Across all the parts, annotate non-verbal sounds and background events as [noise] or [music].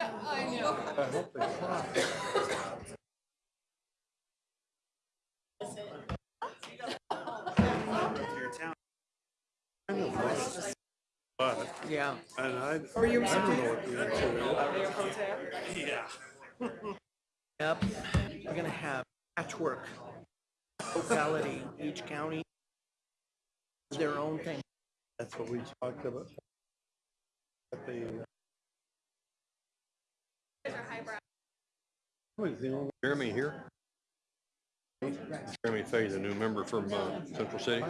I know. I hope they fly. Kind of nice, But, Yeah. and I, Or you I don't know what the answer is. Yeah. Yep. We're gonna have patchwork. Locality, each county, their own thing. That's what we talked about. At the. Jeremy here? Jeremy Fay, the new member from uh, Central City.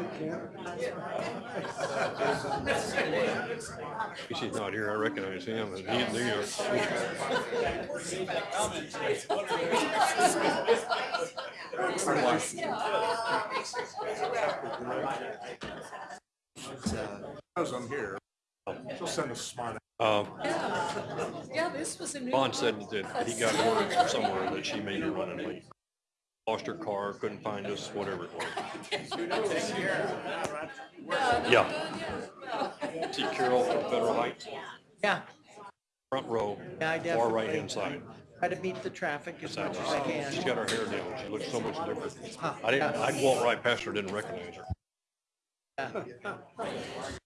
He's not here, I recognize him, and he, they are. Knows I'm here. She'll send a smart. Uh, Yeah, this was a new. Bond said that he got word from somewhere that she made may be running late. Lost her car, couldn't find us, whatever it was. Yeah. See Carol from Federal Heights, Yeah, front row, Yeah, I far right-hand side. try to beat the traffic as much as I She's can. got her hair down, she looks so much different. Huh, I didn't, yeah. I'd walk right past her, didn't recognize her. [laughs]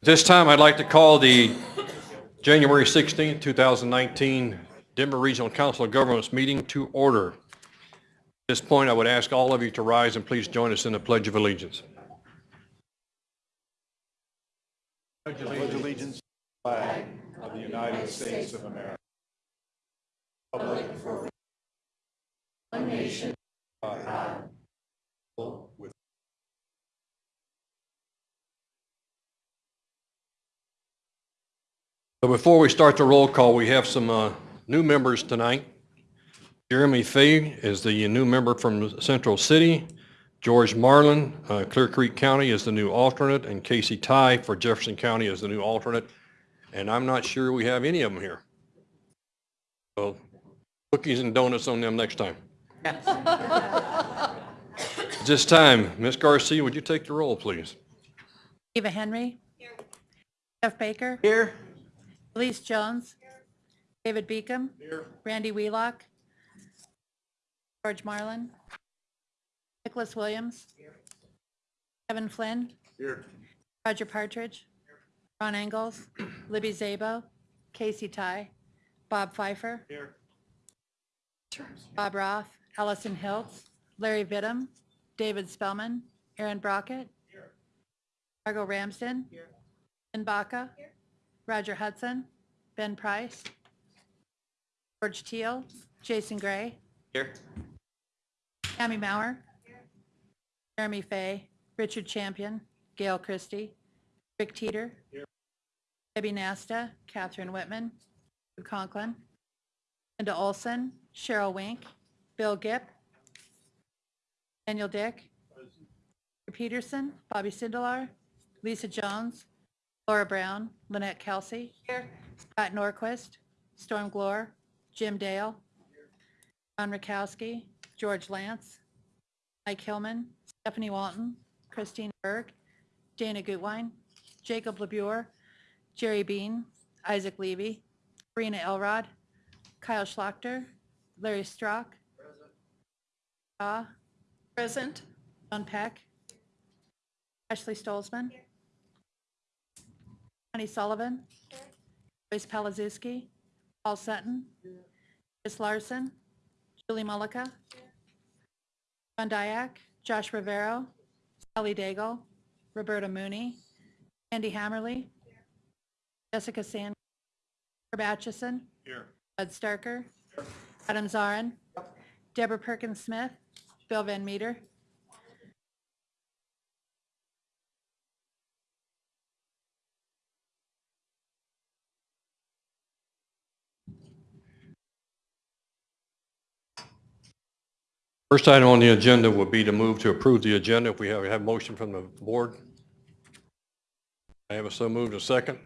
This time, I'd like to call the January 16, 2019 Denver Regional Council of Governments meeting to order. At this point, I would ask all of you to rise and please join us in the Pledge of Allegiance. Pledge allegiance flag of the United States of America. Republic for one nation. With So before we start the roll call, we have some uh, new members tonight. Jeremy Fay is the new member from Central City. George Marlin, uh, Clear Creek County is the new alternate, and Casey Tighe for Jefferson County is the new alternate. And I'm not sure we have any of them here. So cookies and donuts on them next time. At [laughs] This time, Ms. Garcia, would you take the roll, please? Eva Henry. Jeff Baker. Here, Elise Jones. David Beacom. Randy Wheelock. George Marlin. Nicholas Williams. Kevin Flynn. Here. Roger Partridge. Ron Engels. [clears throat] Libby Szabo. Casey Tighe. Bob Fifer. Here. Bob Roth. Allison Hiltz. Larry Vittum. David Spellman. Aaron Brockett. Margot Ramsden. Ben Baca. Roger Hudson. Ben Price. George Teal. Jason Gray. here, Tammy Maurer. Jeremy Fay. Richard Champion. Gail Christie. Rick Teeter. Debbie Nasta. Catherine Whitman. Sue Conklin. Linda Olson. Cheryl Wink. Bill Gipp. Daniel Dick. Peterson. Bobby Sindelar. Lisa Jones. Laura Brown. Lynette Kelsey. Scott Norquist. Storm Glore. Jim Dale. Ron Rakowski. George Lance. Mike Hillman. Stephanie Walton. Christine Berg. Dana Gutwein. Jacob LeBure. Jerry Bean. Isaac Levy. Karina Elrod. Kyle Schlachter. Larry Strock. Ah, Present. John Peck. Ashley Stolzman. Connie Sullivan. Joyce Palazuski. Paul Sutton. Chris Larson. Julie Mullica. John Dyak. Josh Rivero. Sally Daigle. Roberta Mooney. Andy Hammerly. Jessica Sand. Herb Atchison. Here. Bud Starker. Adam Zarin. Deborah Perkins Smith. Bill Van Meter. First item on the agenda would be to move to approve the agenda. If we have, have motion from the board. I have a so moved a second.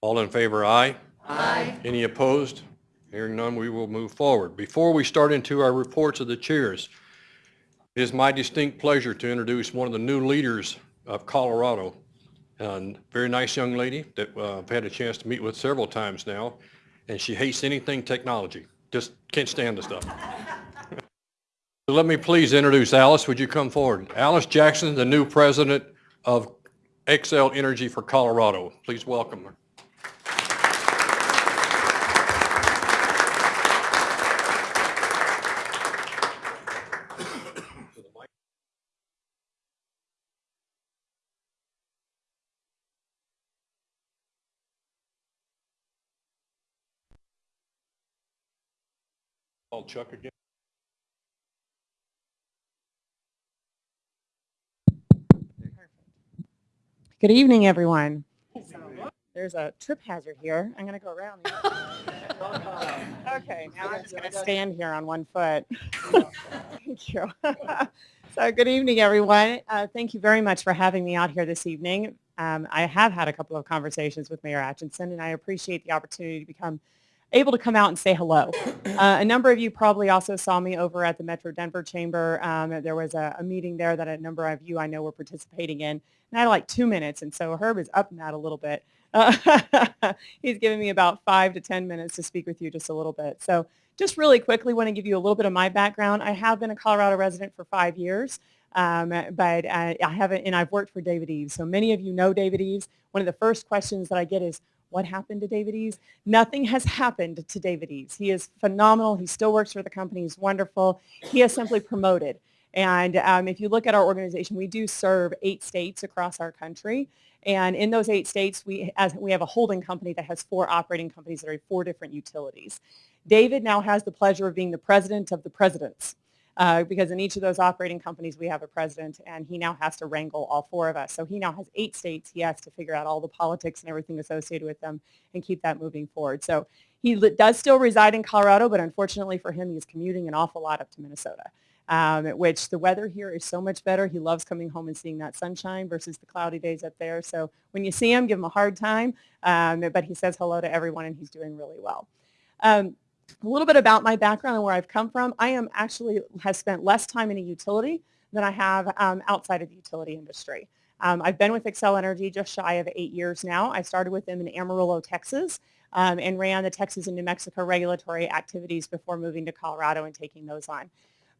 All in favor, aye. Aye. Any opposed? Hearing none, we will move forward. Before we start into our reports of the chairs, it is my distinct pleasure to introduce one of the new leaders of Colorado. A very nice young lady that uh, I've had a chance to meet with several times now, and she hates anything technology. Just can't stand the stuff. [laughs] So let me please introduce Alice. Would you come forward? Alice Jackson, the new president of Xcel Energy for Colorado. Please welcome her. Chuck again. Good evening, everyone. There's a trip hazard here. I'm going to go around. [laughs] Okay, now I'm just going to stand here on one foot. Thank you. [laughs] So good evening, everyone. Uh, Thank you very much for having me out here this evening. Um, I have had a couple of conversations with Mayor Atchison, and I appreciate the opportunity to become able to come out and say hello. Uh, a number of you probably also saw me over at the Metro Denver Chamber. Um, there was a, a meeting there that a number of you I know were participating in. And I had like two minutes, and so Herb is up in that a little bit. Uh, [laughs] he's giving me about five to 10 minutes to speak with you just a little bit. So just really quickly want to give you a little bit of my background. I have been a Colorado resident for five years. Um, but uh, I haven't, and I've worked for David Eves. So many of you know David Eves. One of the first questions that I get is, what happened to David Eves? Nothing has happened to David Eves. He is phenomenal. He still works for the company. He's wonderful. He has simply promoted. And um, if you look at our organization, we do serve eight states across our country. And in those eight states, we, as, we have a holding company that has four operating companies that are four different utilities. David now has the pleasure of being the president of the presidents. Uh, because in each of those operating companies we have a president and he now has to wrangle all four of us. So he now has eight states. He has to figure out all the politics and everything associated with them and keep that moving forward. So he does still reside in Colorado, but unfortunately for him, he's commuting an awful lot up to Minnesota, um, which the weather here is so much better. He loves coming home and seeing that sunshine versus the cloudy days up there. So when you see him, give him a hard time, um, but he says hello to everyone and he's doing really well. Um, a little bit about my background and where I've come from. I am actually have spent less time in a utility than I have um, outside of the utility industry. Um, I've been with Xcel Energy just shy of eight years now. I started with them in Amarillo, Texas, um, and ran the Texas and New Mexico regulatory activities before moving to Colorado and taking those on.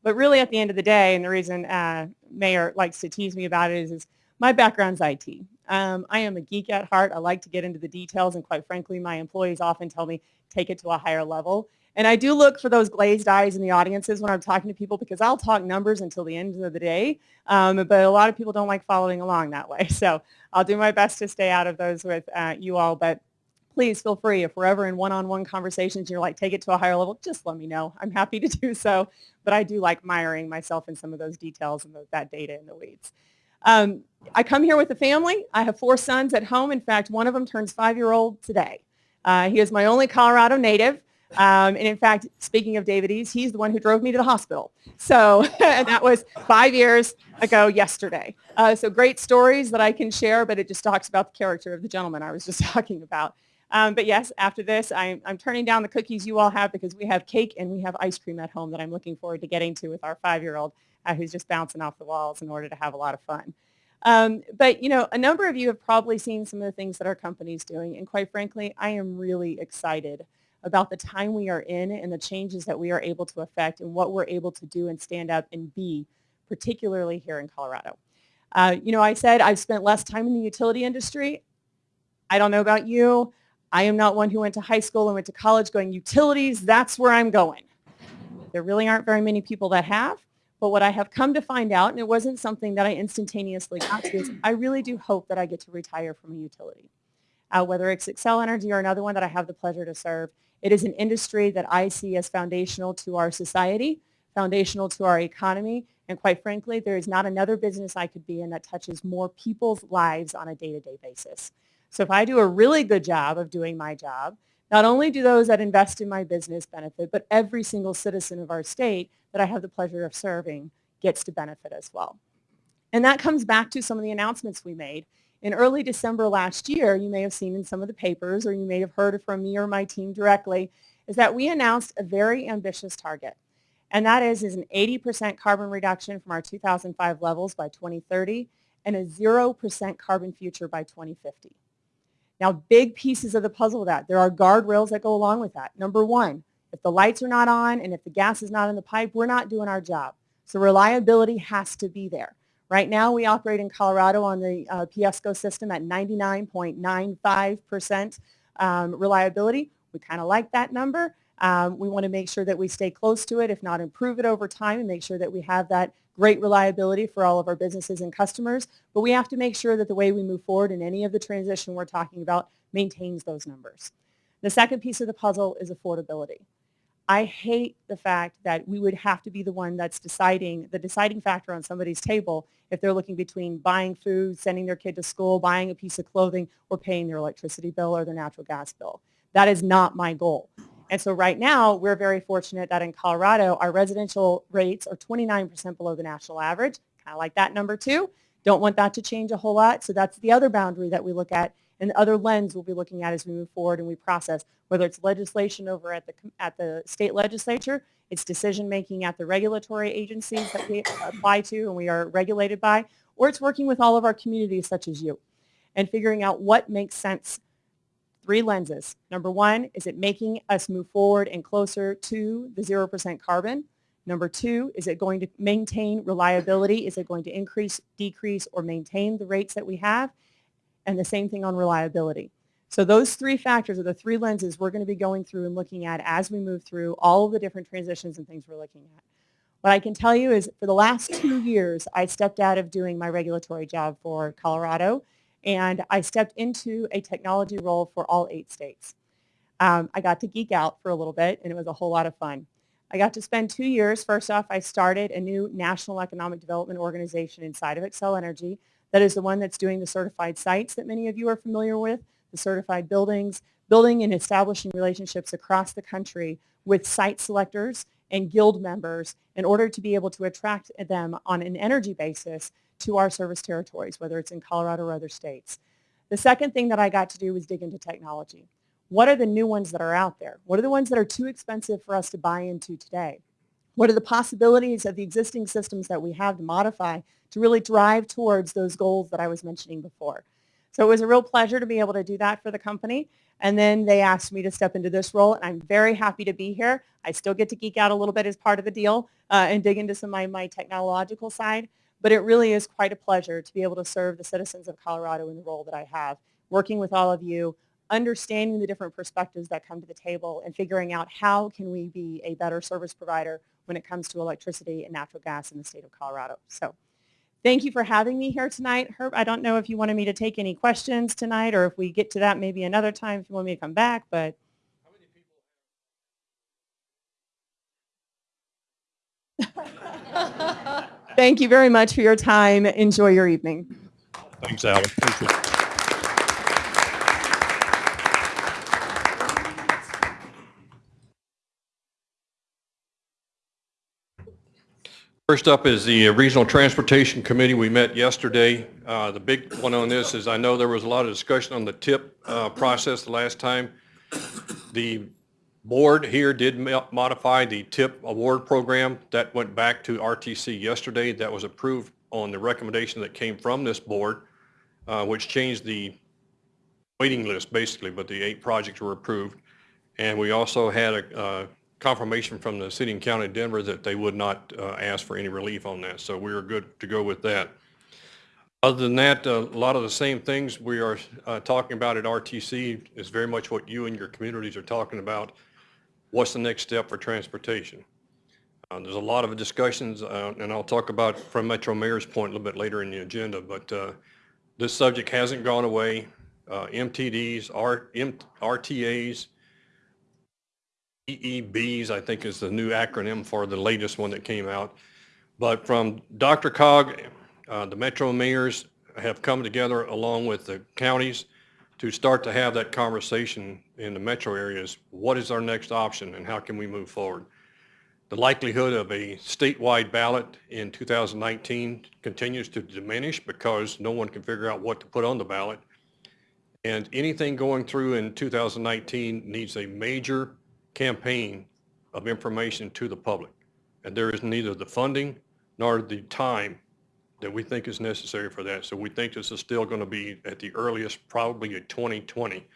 But really at the end of the day, and the reason uh, Mayor likes to tease me about it is, is my background's IT. Um, I am a geek at heart. I like to get into the details, and quite frankly, my employees often tell me, take it to a higher level. And I do look for those glazed eyes in the audiences when I'm talking to people because I'll talk numbers until the end of the day. Um, but a lot of people don't like following along that way. [laughs] So I'll do my best to stay out of those with uh, you all. But please feel free. If we're ever in one-on-one conversations, you're like, take it to a higher level, just let me know. I'm happy to do so. But I do like miring myself in some of those details and that data in the weeds. Um, I come here with a family. I have four sons at home. In fact, one of them turns five-year-old today. Uh, he is my only Colorado native. Um, and in fact, speaking of David Eves, he's the one who drove me to the hospital. So [laughs] and that was five years ago yesterday. Uh, so great stories that I can share, but it just talks about the character of the gentleman I was [laughs] just talking about. Um, but yes, after this, I'm, I'm turning down the cookies you all have because we have cake and we have ice cream at home that I'm looking forward to getting to with our five-year-old uh, who's just bouncing off the walls in order to have a lot of fun. Um, but, you know, a number of you have probably seen some of the things that our company's doing. And quite frankly, I am really excited about the time we are in and the changes that we are able to affect and what we're able to do and stand up and be, particularly here in Colorado. Uh, you know, I said I've spent less time in the utility industry. I don't know about you. I am not one who went to high school and went to college going, utilities, that's where I'm going. There really aren't very many people that have. But what I have come to find out, and it wasn't something that I instantaneously got to, is I really do hope that I get to retire from a utility. Uh, whether it's Xcel Energy or another one that I have the pleasure to serve, it is an industry that I see as foundational to our society, foundational to our economy, and quite frankly, there is not another business I could be in that touches more people's lives on a day-to-day basis. So if I do a really good job of doing my job, Not only do those that invest in my business benefit, but every single citizen of our state that I have the pleasure of serving gets to benefit as well. And that comes back to some of the announcements we made. In early December last year, you may have seen in some of the papers or you may have heard from me or my team directly, is that we announced a very ambitious target. And that is, is an 80% carbon reduction from our 2005 levels by 2030 and a 0% carbon future by 2050. Now, big pieces of the puzzle of that. There are guardrails that go along with that. Number one, if the lights are not on and if the gas is not in the pipe, we're not doing our job. So reliability has to be there. Right now, we operate in Colorado on the uh, PSCO system at 99.95% um, reliability. We kind of like that number. Um, we want to make sure that we stay close to it, if not improve it over time, and make sure that we have that great reliability for all of our businesses and customers. But we have to make sure that the way we move forward in any of the transition we're talking about maintains those numbers. The second piece of the puzzle is affordability. I hate the fact that we would have to be the one that's deciding, the deciding factor on somebody's table if they're looking between buying food, sending their kid to school, buying a piece of clothing, or paying their electricity bill or their natural gas bill. That is not my goal. And so right now, we're very fortunate that in Colorado, our residential rates are 29% below the national average. Kind of like that number too. Don't want that to change a whole lot. So that's the other boundary that we look at and the other lens we'll be looking at as we move forward and we process, whether it's legislation over at the, at the state legislature, it's decision making at the regulatory agencies that we apply to and we are regulated by, or it's working with all of our communities such as you and figuring out what makes sense three lenses. Number one, is it making us move forward and closer to the 0% carbon? Number two, is it going to maintain reliability? Is it going to increase, decrease, or maintain the rates that we have? And the same thing on reliability. So those three factors are the three lenses we're going to be going through and looking at as we move through all of the different transitions and things we're looking at. What I can tell you is for the last two years, I stepped out of doing my regulatory job for Colorado and I stepped into a technology role for all eight states. Um, I got to geek out for a little bit, and it was a whole lot of fun. I got to spend two years. First off, I started a new national economic development organization inside of Xcel Energy. That is the one that's doing the certified sites that many of you are familiar with, the certified buildings, building and establishing relationships across the country with site selectors and guild members in order to be able to attract them on an energy basis to our service territories, whether it's in Colorado or other states. The second thing that I got to do was dig into technology. What are the new ones that are out there? What are the ones that are too expensive for us to buy into today? What are the possibilities of the existing systems that we have to modify to really drive towards those goals that I was mentioning before? So it was a real pleasure to be able to do that for the company. And then they asked me to step into this role, and I'm very happy to be here. I still get to geek out a little bit as part of the deal uh, and dig into some of my, my technological side. But it really is quite a pleasure to be able to serve the citizens of Colorado in the role that I have, working with all of you, understanding the different perspectives that come to the table and figuring out how can we be a better service provider when it comes to electricity and natural gas in the state of Colorado. So thank you for having me here tonight. Herb, I don't know if you wanted me to take any questions tonight or if we get to that maybe another time if you want me to come back, but [laughs] Thank you very much for your time. Enjoy your evening. Thanks, Alan. Appreciate First up is the Regional Transportation Committee. We met yesterday. Uh, The big one on this is I know there was a lot of discussion on the tip uh, process the last time. The board here did modify the tip award program. That went back to RTC yesterday. That was approved on the recommendation that came from this board, uh, which changed the waiting list basically, but the eight projects were approved. And we also had a uh, confirmation from the city and county of Denver that they would not uh, ask for any relief on that. So we are good to go with that. Other than that, a lot of the same things we are uh, talking about at RTC is very much what you and your communities are talking about. What's the next step for transportation? Uh, There's a lot of discussions, uh, and I'll talk about from Metro Mayor's point a little bit later in the agenda, but uh, this subject hasn't gone away. Uh, MTDs, R- M- RTAs, EEBs, I think is the new acronym for the latest one that came out. But from DRCOG, uh, the Metro mayors have come together along with the counties to start to have that conversation in the metro areas. What is our next option and how can we move forward? The likelihood of a statewide ballot in 2019 continues to diminish because no one can figure out what to put on the ballot. And anything going through in 2019 needs a major campaign of information to the public. And there is neither the funding nor the time that we think is necessary for that. So we think this is still going to be at the earliest, probably a 2020.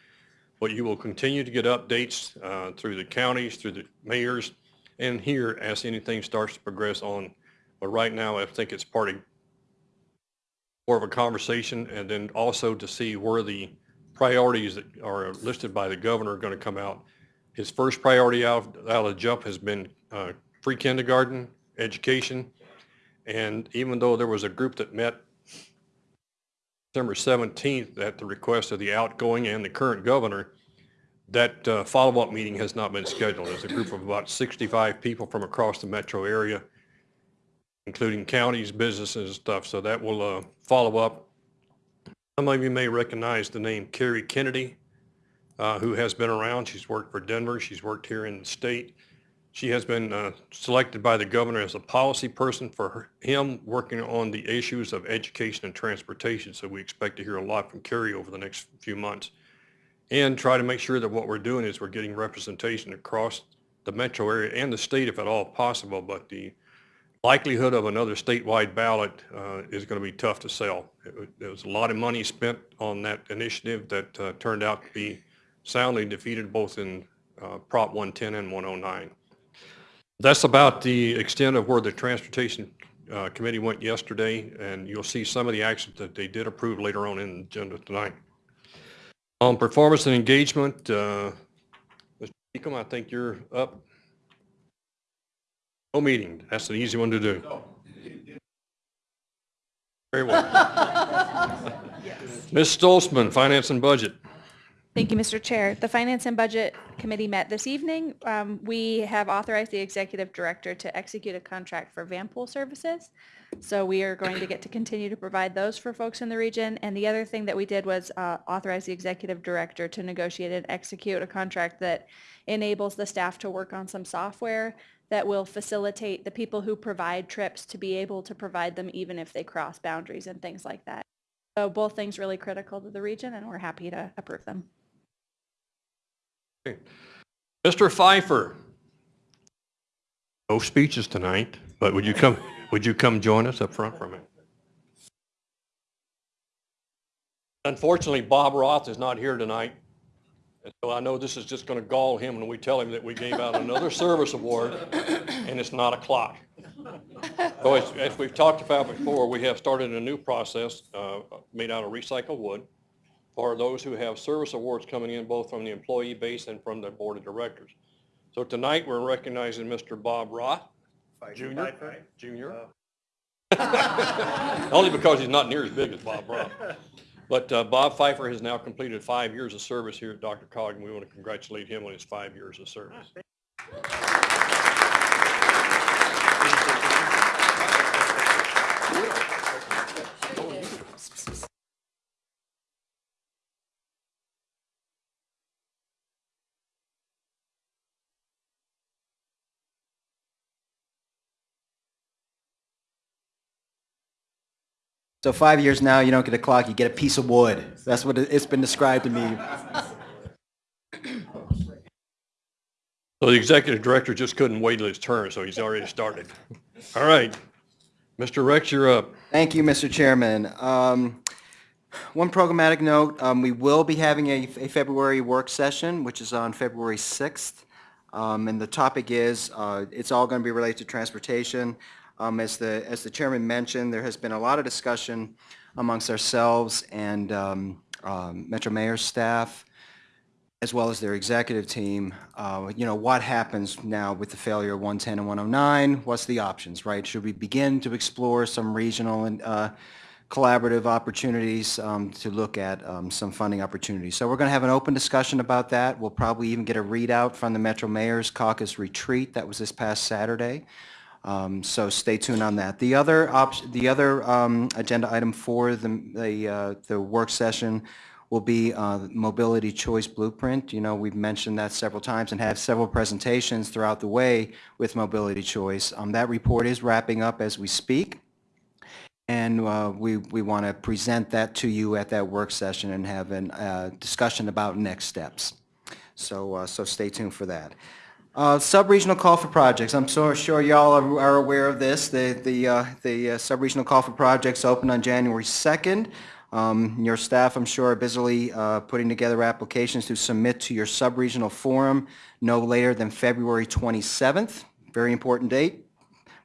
But you will continue to get updates uh, through the counties, through the mayors, and here as anything starts to progress on. But right now, I think it's part of more of a conversation and then also to see where the priorities that are listed by the governor are going to come out. His first priority out, out of jump has been uh, free kindergarten, education. And even though there was a group that met December 17th at the request of the outgoing and the current governor, that uh, follow-up meeting has not been scheduled. It's a group of about 65 people from across the metro area, including counties, businesses, and stuff. So that will uh, follow up. Some of you may recognize the name Kerry Kennedy, uh, who has been around. She's worked for Denver. She's worked here in the state. She has been uh, selected by the governor as a policy person for her, him working on the issues of education and transportation. So we expect to hear a lot from Carrie over the next few months and try to make sure that what we're doing is we're getting representation across the metro area and the state if at all possible. But the likelihood of another statewide ballot uh, is going to be tough to sell. There was a lot of money spent on that initiative that uh, turned out to be soundly defeated both in uh, Prop 110 and 109. That's about the extent of where the Transportation uh, Committee went yesterday, and you'll see some of the actions that they did approve later on in the agenda tonight. On performance and engagement, uh, Mr. Beacom, I think you're up. No meeting. That's an easy one to do. Very well. [laughs] Ms. Stolzman, Finance and Budget. Thank you, Mr. Chair. The Finance and Budget Committee met this evening. Um, We have authorized the Executive Director to execute a contract for van pool services. So we are going to get to continue to provide those for folks in the region. And the other thing that we did was uh, authorize the Executive Director to negotiate and execute a contract that enables the staff to work on some software that will facilitate the people who provide trips to be able to provide them even if they cross boundaries and things like that. So both things really critical to the region and we're happy to approve them. Mr. Fifer. No speeches tonight, but would you come, would you come join us up front for a minute? Unfortunately, Bob Roth is not here tonight. And so I know this is just going to gall him when we tell him that we gave out another service award and it's not a clock. So as, as we've talked about before, we have started a new process uh, made out of recycled wood for those who have service awards coming in both from the employee base and from the board of directors. So tonight, we're recognizing Mr. Bob Roth, Jr. Jr. Only because he's not near as big as Bob Roth. But uh, Bob Fifer has now completed five years of service here at DRCOG, and we want to congratulate him on his five years of service. So five years now, you don't get a clock, you get a piece of wood. That's what it- it's been described to me. So the executive director just couldn't wait till his turn, so he's already started. All right. Mr. Rex, you're up. Thank you, Mr. Chairman. Um, One programmatic note, um, we will be having a a February work session, which is on February 6th. Um, And the topic is, uh, it's all going to be related to transportation. Um, As the, as the chairman mentioned, there has been a lot of discussion amongst ourselves and um, um, Metro Mayor's staff, as well as their executive team, uh, you know, what happens now with the failure of 110 and 109? What's the options, right? Should we begin to explore some regional and uh, collaborative opportunities um, to look at um, some funding opportunities? So we're going to have an open discussion about that. We'll probably even get a readout from the Metro Mayor's Caucus Retreat that was this past Saturday. Um, So stay tuned on that. The other the other um, agenda item for the, the, uh, the work session will be uh, Mobility Choice Blueprint. You know, we've mentioned that several times and have several presentations throughout the way with Mobility Choice. Um, That report is wrapping up as we speak. And uh, we, we want to present that to you at that work session and have a uh, discussion about next steps. So, uh, so stay tuned for that. Uh, Sub-regional call for projects. I'm so sure y'all are are aware of this. The, the, uh, the uh, sub-regional call for projects opened on January 2nd. Um, Your staff, I'm sure, are busily uh, putting together applications to submit to your sub-regional forum no later than February 27th. Very important date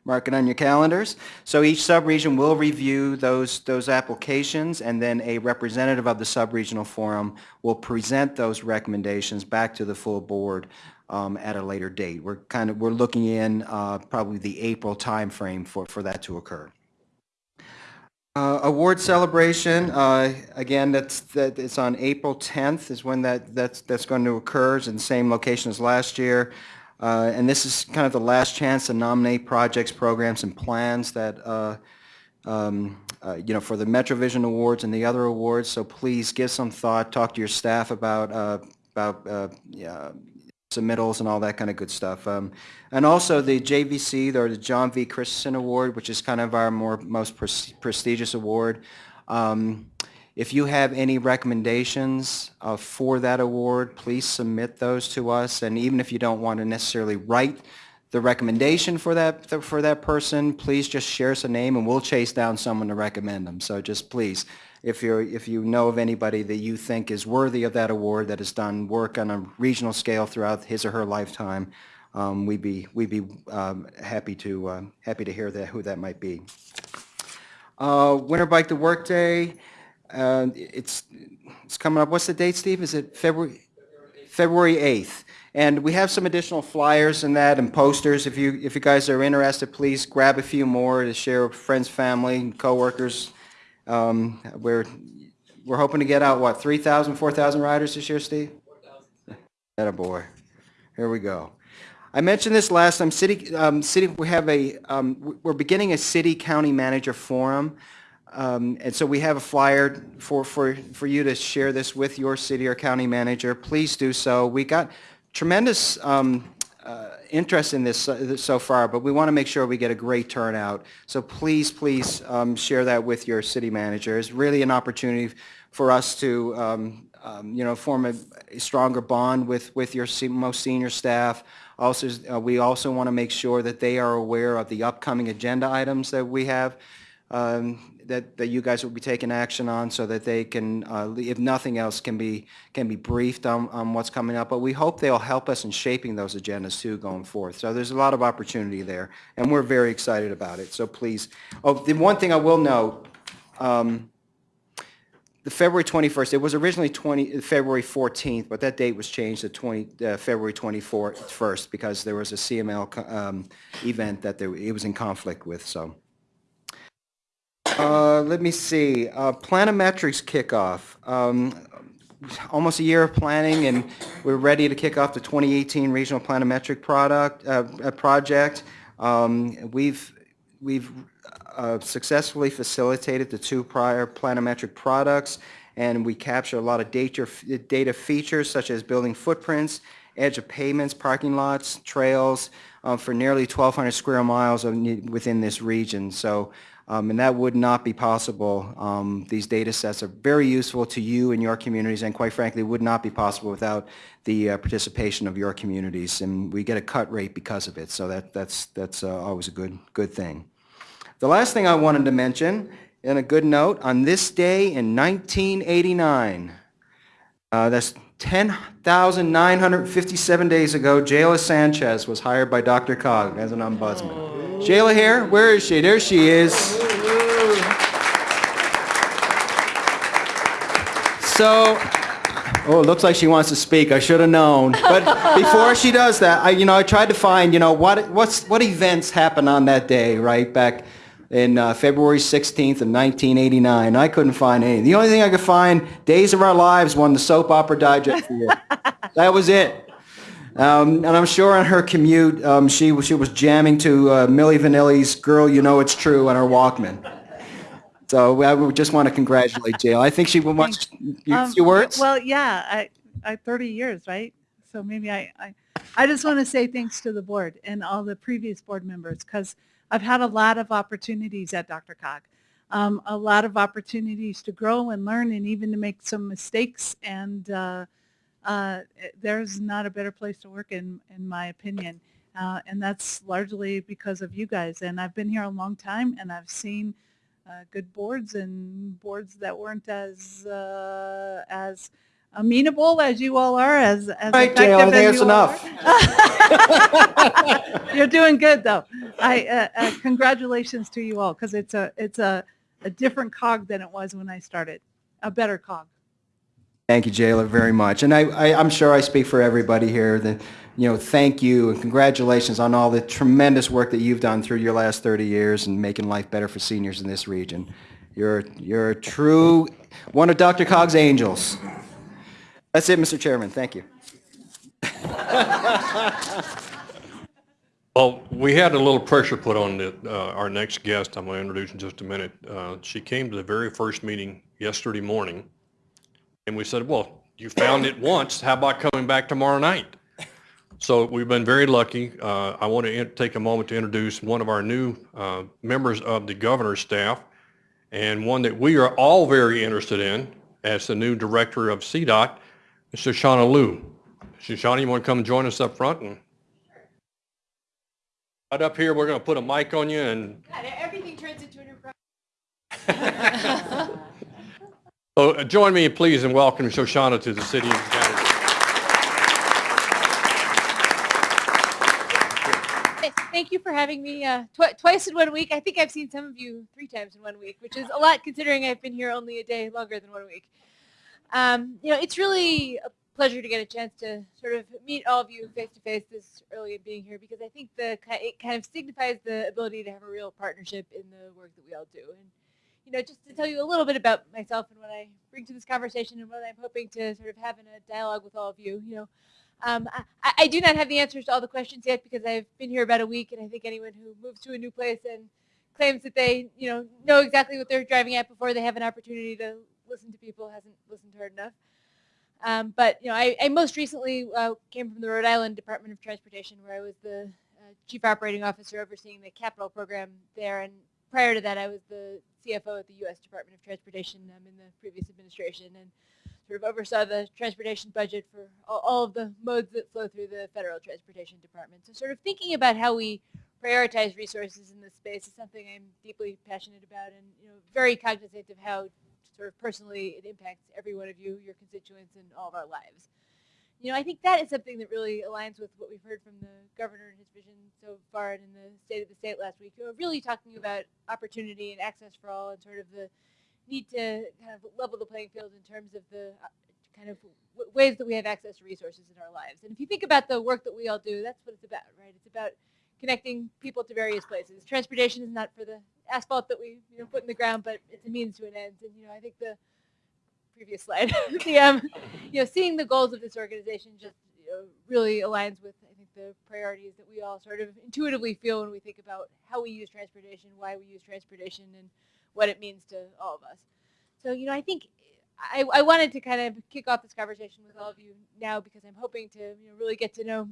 mark it on your calendars. So each sub-region will review those, those applications, and then a representative of the sub-regional forum will present those recommendations back to the full board um, at a later date. We're kind of, we're looking in uh, probably the April timeframe for, for that to occur. Uh, Award celebration, uh, again, that's, that, it's on April 10th is when that, that's, that's going to occur. It's in the same location as last year. Uh, And this is kind of the last chance to nominate projects, programs, and plans that, uh, um, uh, you know, for the MetroVision Awards and the other awards. So please give some thought, talk to your staff about, uh, about uh, yeah, submittals and all that kind of good stuff. Um, And also the JVC, or the John V. Christensen Award, which is kind of our more, most pres- prestigious award. Um, If you have any recommendations uh, for that award, please submit those to us. And even if you don't want to necessarily write the recommendation for that, for that person, please just share us a name and we'll chase down someone to recommend them. So just please, if you're, if you know of anybody that you think is worthy of that award, that has done work on a regional scale throughout his or her lifetime, um, we'd be, we'd be um, happy to, uh, happy to hear that, who that might be. Uh, Winter Bike to Work Day, uh, it's, it's coming up, what's the date, Steve? Is it February? February 8th. And we have some additional flyers and that and posters. If you, if you guys are interested, please grab a few more to share with friends, family, and coworkers. Um, We're, we're hoping to get out, what, 3,000, 4,000 riders this year, Steve? 4,000. That a boy. Here we go. I mentioned this last time, city, um, city, we have a, um, we're beginning a city-county manager forum. Um, And so we have a flyer for, for, for you to share this with your city or county manager. Please do so. We got tremendous um, interest in this so far, but we want to make sure we get a great turnout. So please, please um, share that with your city manager. It's really an opportunity for us to, um, um, you know, form a a stronger bond with, with your most senior staff. Also, uh, we also want to make sure that they are aware of the upcoming agenda items that we have um, that, that you guys will be taking action on so that they can, uh, if nothing else, can be, can be briefed on, on what's coming up. But we hope they'll help us in shaping those agendas too going forth. So there's a lot of opportunity there, and we're very excited about it. So please, oh, the one thing I will note, um, the February 21st, it was originally 20, February 14th, but that date was changed to 20, uh, February 24th because there was a CML um, event that there, it was in conflict with, so. Uh, Let me see, uh, Planimetrics kickoff. Um, Almost a year of planning, and we're ready to kick off the 2018 Regional Planimetric product, uh, uh, project. Um, We've, we've uh, successfully facilitated the two prior planimetric products, and we capture a lot of data, data features such as building footprints, edge of pavements, parking lots, trails, uh, for nearly 1,200 square miles within this region. So um, And that would not be possible. Um, These data sets are very useful to you and your communities, and quite frankly, would not be possible without the uh, participation of your communities. And we get a cut rate because of it, so that, that's, that's uh, always a good, good thing. The last thing I wanted to mention, and a good note, on this day in 1989, uh, that's 10,957 days ago, Jayla Sanchez was hired by DRCOG as an ombudsman. Jayla here? Where is she? There she is. So, oh, it looks like she wants to speak. I should have known. But [laughs] before she does that, I, you know, I tried to find, you know, what, what's, what events happened on that day, right, back in uh, February 16th of 1989. I couldn't find any. The only thing I could find, Days of Our Lives won the Soap Opera Digest Award. [laughs] that was it. Um, and I'm sure on her commute, um, she, she was jamming to uh, Milli Vanilli's Girl, You Know It's True on her Walkman. So I would just want to congratulate Jill. I think she wants, you- Um, few words? Well, yeah, I, I, 30 years, right? So maybe I, I, I just want to say thanks to the board and all the previous board members because I've had a lot of opportunities at DRCOG. Um, a lot of opportunities to grow and learn and even to make some mistakes and uh, uh, there's not a better place to work in, in my opinion. Uh, and that's largely because of you guys. And I've been here a long time and I've seen uh, good boards and boards that weren't as uh, as amenable as you all are, as as Right, effective Jill, as there's you all enough. are. [laughs] You're doing good though. I uh, uh, congratulations to you all because it's a it's a a different cog than it was when I started, a better cog. Thank you, Jayla, very much. And I, I, I'm sure I speak for everybody here that, you know, thank you and congratulations on all the tremendous work that you've done through your last 30 years and making life better for seniors in this region. You're, you're a true, one of DRCOG's angels. That's it, Mr. Chairman. Thank you. Well, we had a little pressure put on the, uh, our next guest, I'm going to introduce in just a minute. Uh, She came to the very first meeting yesterday morning, and we said, well, you found it once, how about coming back tomorrow night? So we've been very lucky. Uh, I want to take a moment to introduce one of our new uh, members of the governor's staff, and one that we are all very interested in as the new director of CDOT, Mr. Shauna Lew. Shoshana, you want to come and join us up front and Right up here, we're going to put a mic on you and, Everything turns into an so [laughs] uh, join me please in welcoming Shoshana to the city of Gatlinburg. Thank you for having me uh, twi- twice in one week. I think I've seen some of you three times in one week, which is a lot considering I've been here only a day longer than one week. Um, you know, it's really a pleasure to get a chance to sort of meet all of you face to face this early in being here because I think the it kind of signifies the ability to have a real partnership in the work that we all do. And you know, just to tell you a little bit about myself and what I bring to this conversation and what I'm hoping to sort of have in a dialogue with all of you. You know, um, I, I do not have the answers to all the questions yet because I've been here about a week, and I think anyone who moves to a new place and claims that they, you know, know exactly what they're driving at before they have an opportunity to listen to people hasn't listened hard enough. Um, but you know, I, I most recently uh, came from the Rhode Island Department of Transportation, where I was the uh, chief operating officer overseeing the capital program there, and prior to that, I was the CFO at the U.S. Department of Transportation um, in the previous administration, and sort of oversaw the transportation budget for all, all of the modes that flow through the federal transportation department. So sort of thinking about how we prioritize resources in this space is something I'm deeply passionate about and you know very cognizant of how sort of personally it impacts every one of you, your constituents, and all of our lives. You know, I think that is something that really aligns with what we've heard from the governor and his vision so far and in the State of the State last week. You know, really talking about opportunity and access for all and sort of the need to kind of level the playing field in terms of the uh, kind of ways that we have access to resources in our lives. And if you think about the work that we all do, that's what it's about, right? It's about connecting people to various places. Transportation is not for the asphalt that we you know, put in the ground, but it's a means to an end. And you know, I think the previous slide, [laughs] the um, you know, seeing the goals of this organization just you know, really aligns with I think the priorities that we all sort of intuitively feel when we think about how we use transportation, why we use transportation, and what it means to all of us. So you know, I think I, I wanted to kind of kick off this conversation with all of you now because I'm hoping to you know, really get to know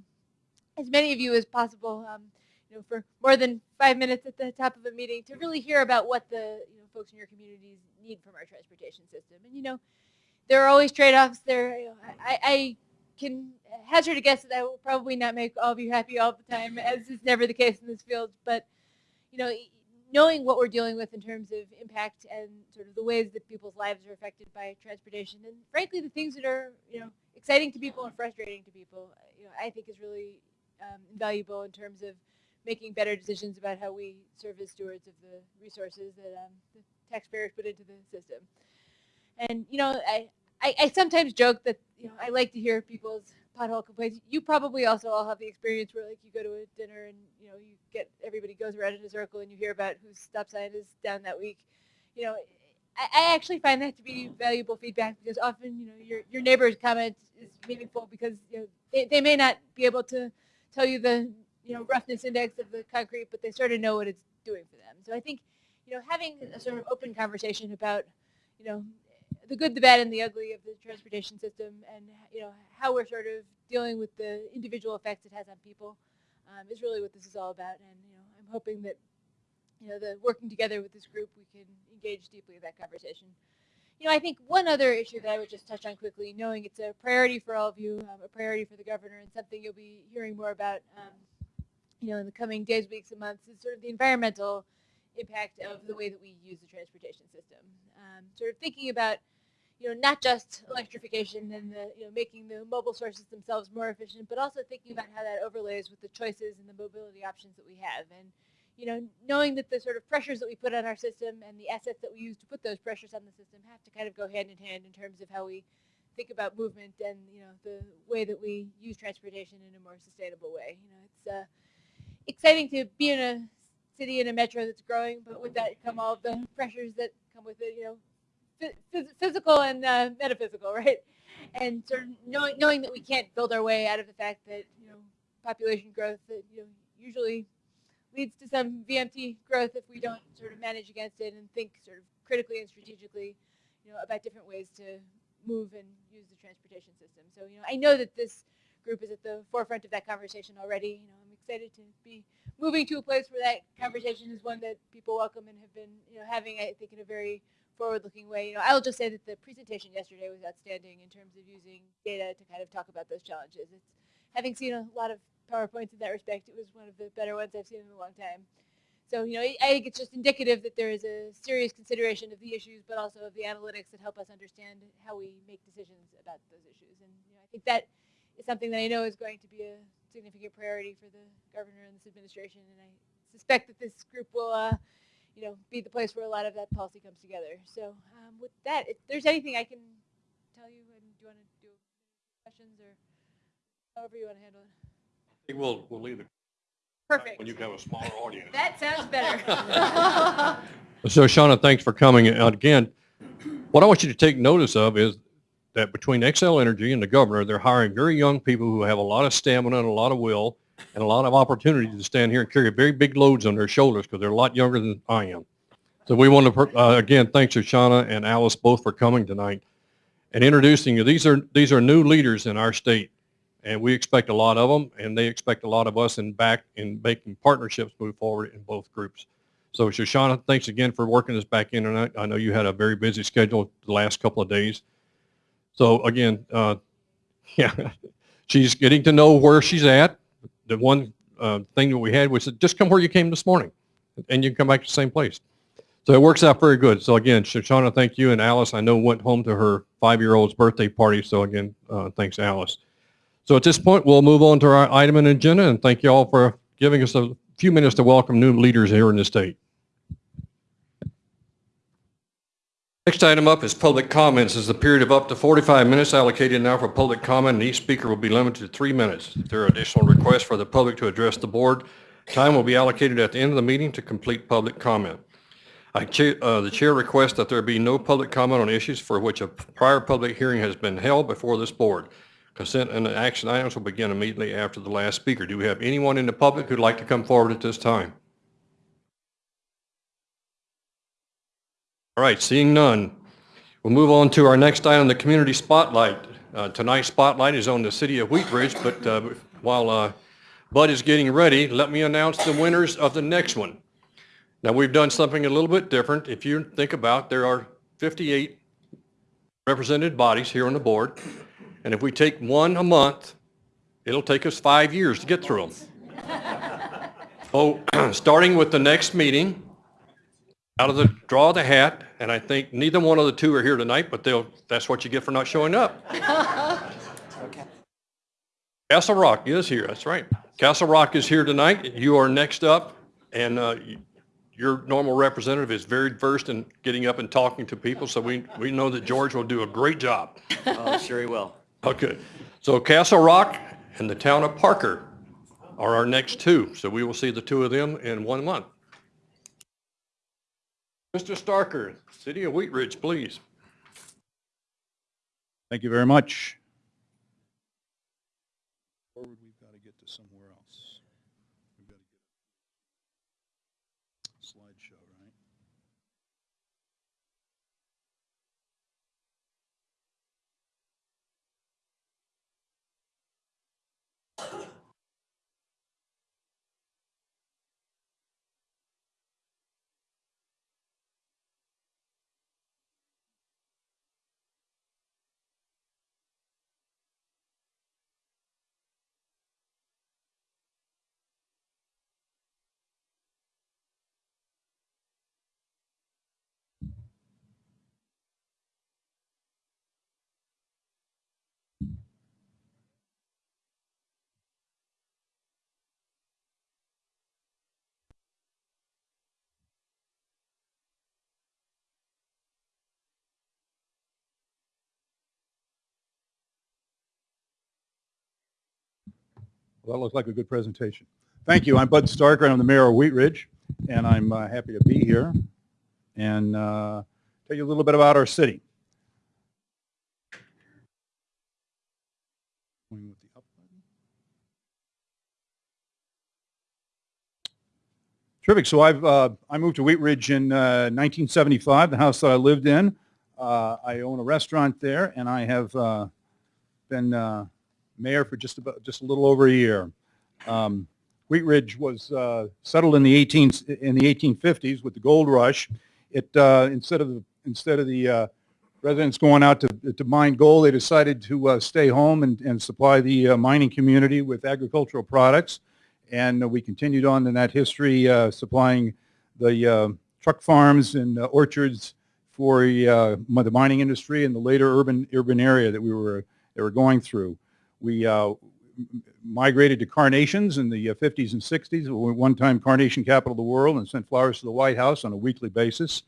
as many of you as possible. Um, you know, for more than five minutes at the top of a meeting to really hear about what the you know, folks in your communities need from our transportation system. And you know, there are always trade-offs. There, you know, I, I can hazard a guess that I will probably not make all of you happy all the time, as is never the case in this field. But you know, knowing what we're dealing with in terms of impact and sort of the ways that people's lives are affected by transportation, and frankly, the things that are you know exciting to people and frustrating to people, you know, I think is really um, invaluable in terms of making better decisions about how we serve as stewards of the resources that um, the taxpayers put into the system. And you know, I, I, I sometimes joke that you know I like to hear people's pothole complaints. You probably also all have the experience where like you go to a dinner and you know you get everybody goes around in a circle and you hear about whose stop sign is down that week. You know, I, I actually find that to be valuable feedback because often you know your your neighbor's comment is meaningful because you know they, they may not be able to tell you the you know roughness index of the concrete, but they sort of know what it's doing for them. So I think you know, having a sort of open conversation about, you know, the good, the bad, and the ugly of the transportation system, and you know how we're sort of dealing with the individual effects it has on people, um, is really what this is all about. And you know, I'm hoping that you know the working together with this group, we can engage deeply in that conversation. You know, I think one other issue that I would just touch on quickly, knowing it's a priority for all of you, um, a priority for the governor, and something you'll be hearing more about, um, you know, in the coming days, weeks, and months, is sort of the environmental impact of the way that we use the transportation system. Um, sort of thinking about, you know, not just electrification and the, you know, making the mobile sources themselves more efficient, but also thinking about how that overlays with the choices and the mobility options that we have. And, you know, knowing that the sort of pressures that we put on our system and the assets that we use to put those pressures on the system have to kind of go hand in hand in terms of how we think about movement and, you know, the way that we use transportation in a more sustainable way. You know, it's uh, exciting to be in a city and a metro that's growing, but with that come all the pressures that come with it, you know, physical and uh, metaphysical, [laughs] right? And sort of knowing, knowing that we can't build our way out of the fact that, you know, population growth that, you know, usually leads to some VMT growth if we don't sort of manage against it and think sort of critically and strategically, you know, about different ways to move and use the transportation system. So, you know, I know that this group is at the forefront of that conversation already. You know, excited to be moving to a place where that conversation is one that people welcome and have been, you know, having, I think, in a very forward-looking way. You know, I'll just say that the presentation yesterday was outstanding in terms of using data to kind of talk about those challenges. It's having seen a lot of PowerPoints in that respect, it was one of the better ones I've seen in a long time. So, you know, I think it's just indicative that there is a serious consideration of the issues, but also of the analytics that help us understand how we make decisions about those issues. And you know, I think that is something that I know is going to be a significant priority for the governor and this administration. And I suspect that this group will, uh, you know, be the place where a lot of that policy comes together. So um, with that, if there's anything I can tell you, and do you want to do questions or however you want to handle it? I think we'll, we'll leave it Perfect. when you have a smaller audience. That sounds better. [laughs] So Shauna, thanks for coming. And again, what I want you to take notice of is that between Xcel Energy and the governor, they're hiring very young people who have a lot of stamina and a lot of will and a lot of opportunity to stand here and carry very big loads on their shoulders because they're a lot younger than I am. So we want to, uh, again, thanks to Shauna and Alice both for coming tonight and introducing you. These are, these are new leaders in our state and we expect a lot of them and they expect a lot of us in back in making partnerships move forward in both groups. So Shoshana, thanks again for working us back in tonight. I know you had a very busy schedule the last couple of days. So again, uh, [laughs] yeah, she's getting to know where she's at. The one uh, thing that we had was just come where you came this morning and you can come back to the same place. So it works out very good. So again, Shoshana, thank you. And Alice, I know went home to her five-year-old's birthday party. So again, uh, thanks Alice. So at this point, we'll move on to our item and agenda and thank you all for giving us a few minutes to welcome new leaders here in the state. Next item up is public comments. This is a period of up to 45 minutes allocated now for public comment, and each speaker will be limited to three minutes. If there are additional requests for the public to address the board, time will be allocated at the end of the meeting to complete public comment. I uh, The chair requests that there be no public comment on issues for which a prior public hearing has been held before this board. Consent and action items will begin immediately after the last speaker. Do we have anyone in the public who'd like to come forward at this time? All right, seeing none, we'll move on to our next item, the community spotlight. Uh, Tonight's spotlight is on the city of Wheat Ridge, but uh, while uh, Bud is getting ready, let me announce the winners of the next one. Now, we've done something a little bit different. If you think about, there are 58 represented bodies here on the board, and if we take one a month, it'll take us five years to get through them. [laughs] Oh, [clears throat] starting with the next meeting, out of the draw of the hat, and I think neither one of the two are here tonight, but they'll, that's what you get for not showing up. [laughs] okay. Castle Rock is here, that's right. Castle Rock is here tonight. You are next up, and uh, your normal representative is very versed in getting up and talking to people, so we, we know that George will do a great job. Oh, sure he will. Okay, so Castle Rock and the town of Parker are our next two, so we will see the two of them in one month. Mr. Starker, City of Wheat Ridge, please. Thank you very much. Forward, we've got to get to somewhere else. We've got to get slideshow, right? Well, that looks like a good presentation. Thank you. I'm Bud Starker. I'm the mayor of Wheat Ridge, and I'm uh, happy to be here and uh, tell you a little bit about our city. Terrific. So I've uh, I moved to Wheat Ridge in uh, 1975, the house that I lived in. Uh, I own a restaurant there, and I have uh, been uh, mayor for just about just a little over a year. Um, Wheat Ridge was uh, settled in the 18 in the 1850s with the gold rush. It uh, instead of the instead of the uh, residents going out to to mine gold, they decided to uh, stay home and, and supply the uh, mining community with agricultural products. And uh, we continued on in that history, supplying the truck farms and orchards for the mining industry and the later urban urban area that we were that were going through. We uh, migrated to carnations in the uh, 50s and 60s. We were one time carnation capital of the world and sent flowers to the White House on a weekly basis.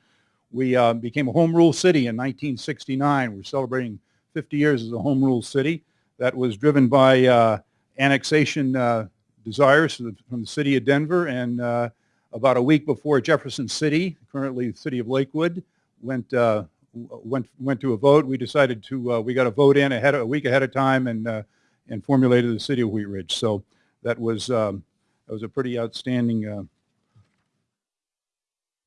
We uh, became a home rule city in 1969. We're celebrating 50 years as a home rule city. That was driven by uh, annexation uh, desires from the, city of Denver and uh, about a week before Jefferson City, currently the city of Lakewood, went uh, went went to a vote. We decided to uh, we got a vote in ahead a week ahead of time and uh, and formulated the city of Wheat Ridge. So that was um, that was a pretty outstanding uh,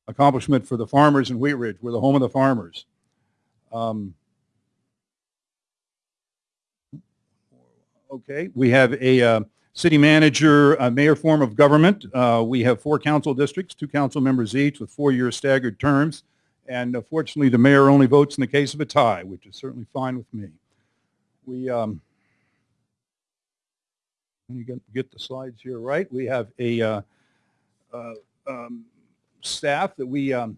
accomplishment for the farmers in Wheat Ridge. We're the home of the farmers. Um, okay, we have a uh, city manager, uh, mayor form of government. Uh, we have four council districts, two council members each with four-year staggered terms. And fortunately, the mayor only votes in the case of a tie, which is certainly fine with me. We, um, me get, get the slides here right. We have a uh, uh, um, staff that we, um,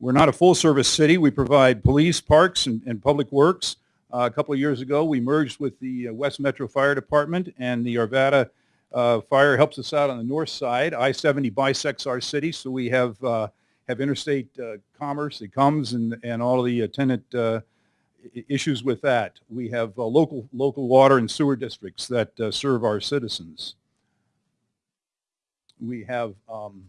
we're not a full-service city. We provide police, parks, and, and public works. Uh, a couple of years ago, we merged with the uh, West Metro Fire Department, and the Arvada uh, Fire helps us out on the north side. I-70 bisects our city, so we have uh, have interstate commerce that comes and, and all the attendant issues with that. We have uh, local local water and sewer districts that uh, serve our citizens. We have um,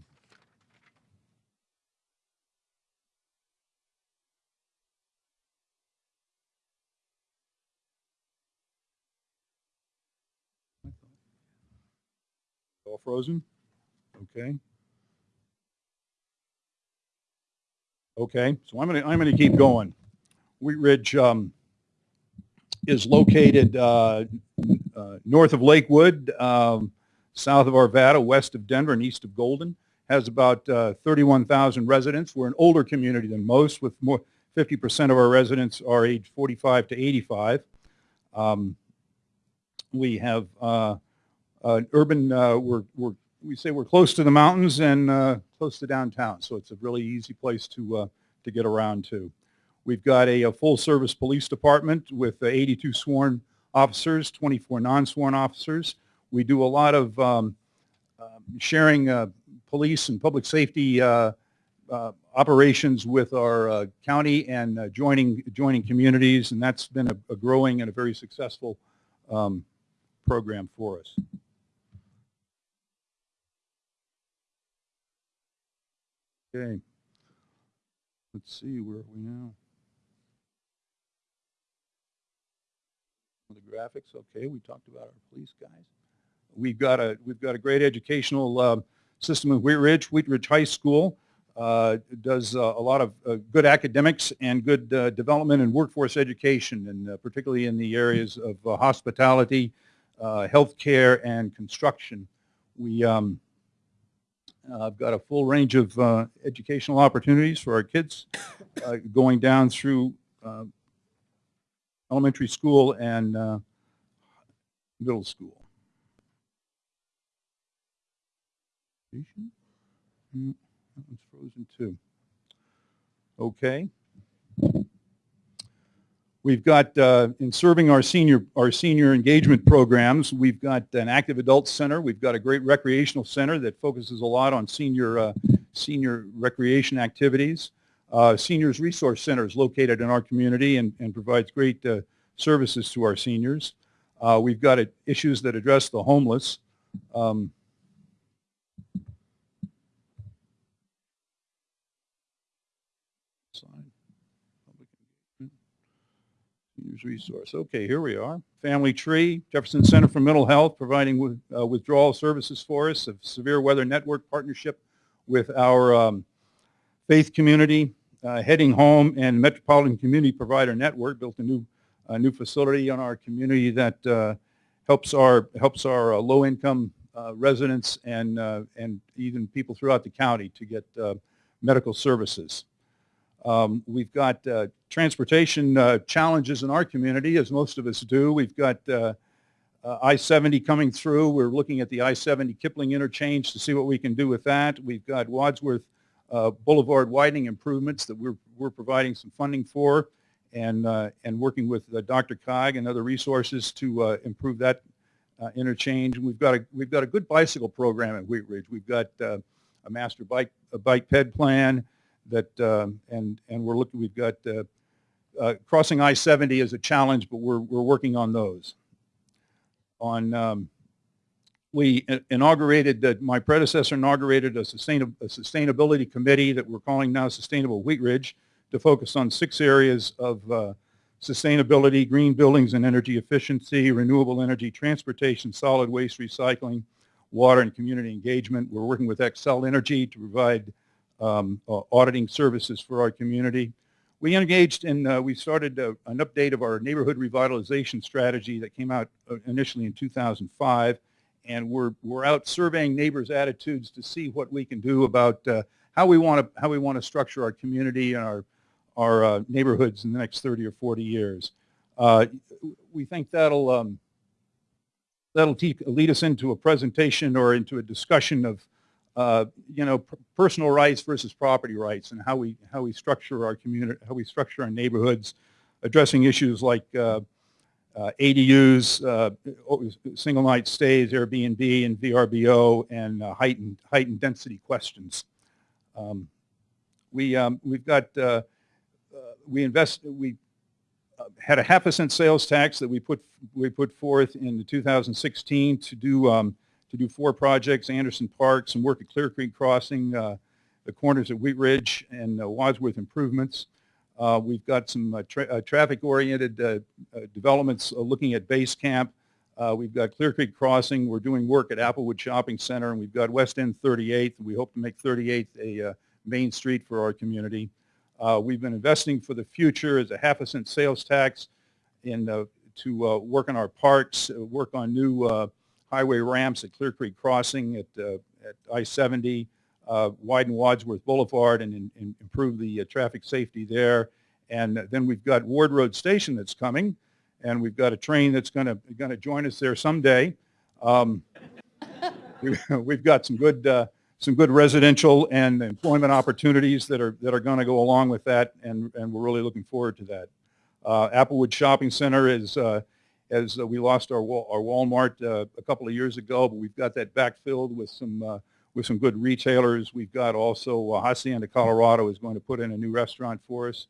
all frozen. Okay. Okay, so I'm to, I'm going to keep going. Wheat Ridge um, is located uh, uh, north of Lakewood, um, south of Arvada, west of Denver, and east of Golden. Has about uh, 31,000 residents. We're an older community than most, with more 50% of our residents are age 45 to 85. Um, we have uh, urban, uh, we're, we're, we say we're close to the mountains and uh, close to downtown, so it's a really easy place to, to get around to. We've got a, a full-service police department with uh, 82 sworn officers, 24 non-sworn officers. We do a lot of um, um, sharing uh, police and public safety uh, uh, operations with our uh, county and uh, joining joining communities, and that's been a, a growing and a very successful um, program for us. Okay. Let's see, where are we now? The graphics, okay, we talked about our police guys. We've got a, we've got a great educational uh, system in Wheat Ridge. Wheat Ridge High School uh, does uh, a lot of uh, good academics and good uh, development and workforce education, and uh, particularly in the areas of uh, hospitality, uh, healthcare, and construction. We, um, I've got a full range of educational opportunities for our kids, going down through elementary school and uh, middle school. Mm, That one's frozen too. Okay. We've got, uh, in serving our senior, our senior engagement programs, we've got an active adult center. We've got a great recreational center that focuses a lot on senior, uh, senior recreation activities. Uh, Seniors Resource Center is located in our community and, and provides great uh, services to our seniors. Uh, We've got issues that address the homeless. Um, resource. Okay, here we are. Family Tree, Jefferson Center for Mental Health, providing uh, withdrawal services for us, a severe weather network partnership with our um, faith community, uh, Heading Home and Metropolitan Community Provider Network built a new, a new facility on our community that uh, helps our, helps our uh, low-income uh, residents and, and even people throughout the county to get medical services. Um, We've got uh, transportation uh, challenges in our community, as most of us do. We've got uh, I-70 coming through. We're looking at the I-70 Kipling interchange to see what we can do with that. We've got Wadsworth uh, Boulevard widening improvements that we're, we're providing some funding for and, uh, and working with uh, DRCOG and other resources to uh, improve that uh, interchange. We've got a, we've got a good bicycle program at Wheat Ridge. We've got uh, a master bike, a bike ped plan that, um, and, and we're looking, we've got crossing I-70 is a challenge, but we're, we're working on those. On, um, we inaugurated, uh, my predecessor inaugurated a a sustainability committee that we're calling now Sustainable Wheat Ridge to focus on six areas of uh, sustainability, green buildings and energy efficiency, renewable energy, transportation, solid waste recycling, water and community engagement. We're working with Xcel Energy to provide um, uh, auditing services for our community. We engaged in, uh, we started uh, an update of our neighborhood revitalization strategy that came out uh, initially in 2005. And we're, we're out surveying neighbors' attitudes to see what we can do about uh, how we want to, how we want to structure our community and our, our uh, neighborhoods in the next 30 or 40 years. Uh, we think that'll, um, that'll lead us into a presentation or into a discussion of, uh, you know, personal rights versus property rights and how we, how we structure our community, how we structure our neighborhoods, addressing issues like uh, ADUs, uh, single night stays, Airbnb and VRBO, and uh, heightened, heightened density questions. Um, We, um, we've got, uh, uh, we invest, we uh, had a half a cent sales tax that we put, we put forth in the 2016 to do, um, to do four projects, Anderson Park, some work at Clear Creek Crossing, the corners at Wheat Ridge, and Wadsworth improvements. Uh, We've got some uh, tra- uh, traffic-oriented uh, developments looking at Base Camp. We've got Clear Creek Crossing. We're doing work at Applewood Shopping Center, and we've got West End 38th. We hope to make 38th a main street for our community. We've been investing for the future as a half a cent sales tax in, to work on our parks, work on new highway ramps at Clear Creek Crossing, at, at I-70, uh, widen Wadsworth Boulevard and, and and improve the uh, traffic safety there. And then we've got Ward Road Station that's coming, and we've got a train that's going to, join us there someday. Um, [laughs] we- We've got some good, uh, some good residential and employment opportunities that are, that are going to go along with that, and, and we're really looking forward to that. Uh, Applewood Shopping Center is, uh, as uh, we lost our, our Walmart uh, a couple of years ago, but we've got that backfilled with some, uh, with some good retailers. We've got also uh, Hacienda Colorado is going to put in a new restaurant for us.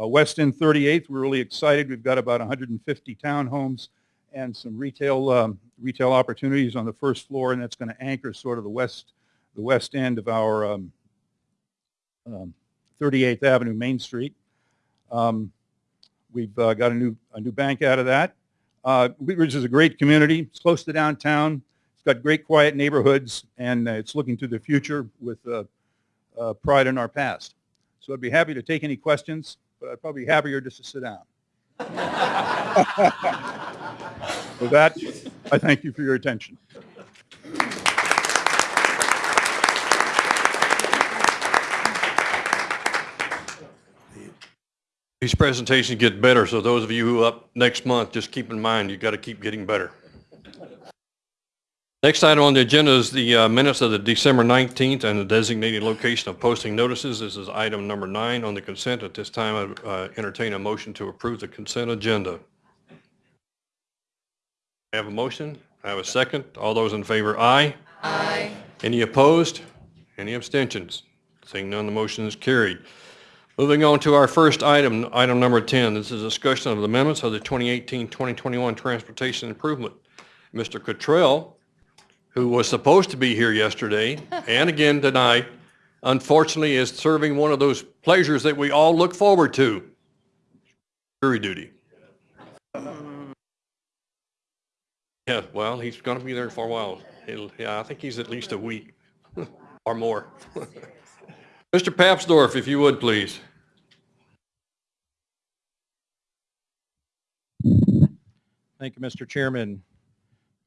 Uh, West End 38th, we're really excited. We've got about 150 townhomes and some retail, um, retail opportunities on the first floor, and that's going to anchor sort of the west, the west end of our um, um, 38th Avenue Main Street. Um, We've uh, got a new, a new bank out of that. Uh, Wheat Ridge is a great community. It's close to downtown. It's got great quiet neighborhoods, and uh, it's looking to the future with uh, uh, pride in our past. So I'd be happy to take any questions, but I'd probably be happier just to sit down. [laughs] With that, I thank you for your attention. These presentations get better, so those of you who up next month, just keep in mind, you've got to keep getting better. Next item on the agenda is the uh, minutes of the December 19th and the designated location of posting notices. This is item number nine on the consent. At this time, I uh, entertain a motion to approve the consent agenda. I have a motion. I have a second. All those in favor, aye. Aye. Any opposed? Any abstentions? Seeing none, the motion is carried. Moving on to our first item, item number 10. This is discussion of the amendments of the 2018-2021 Transportation Improvement. Mr. Cottrell, who was supposed to be here yesterday and again tonight, unfortunately is serving one of those pleasures that we all look forward to, jury duty. Yeah, well, he's going to be there for a while. He'll, yeah, I think he's at least a week [laughs] or more. [laughs] Mr. Papsdorf, if you would, please. Thank you, Mr. Chairman.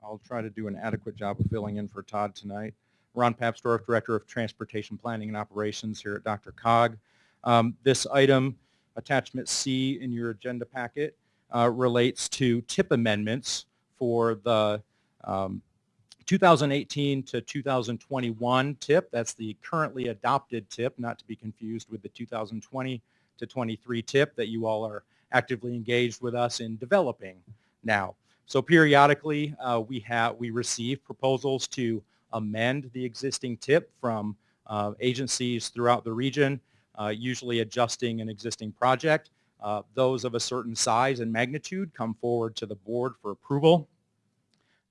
I'll try to do an adequate job of filling in for Todd tonight. Ron Papsdorf, Director of Transportation Planning and Operations here at DRCOG. Um, This item, attachment C in your agenda packet, uh, relates to tip amendments for the um, 2018 to 2021 tip. That's the currently adopted tip, not to be confused with the 2020 to 23 tip that you all are actively engaged with us in developing now. So periodically, uh, we have we receive proposals to amend the existing tip from uh, agencies throughout the region, uh, usually adjusting an existing project. Uh, those of a certain size and magnitude come forward to the board for approval.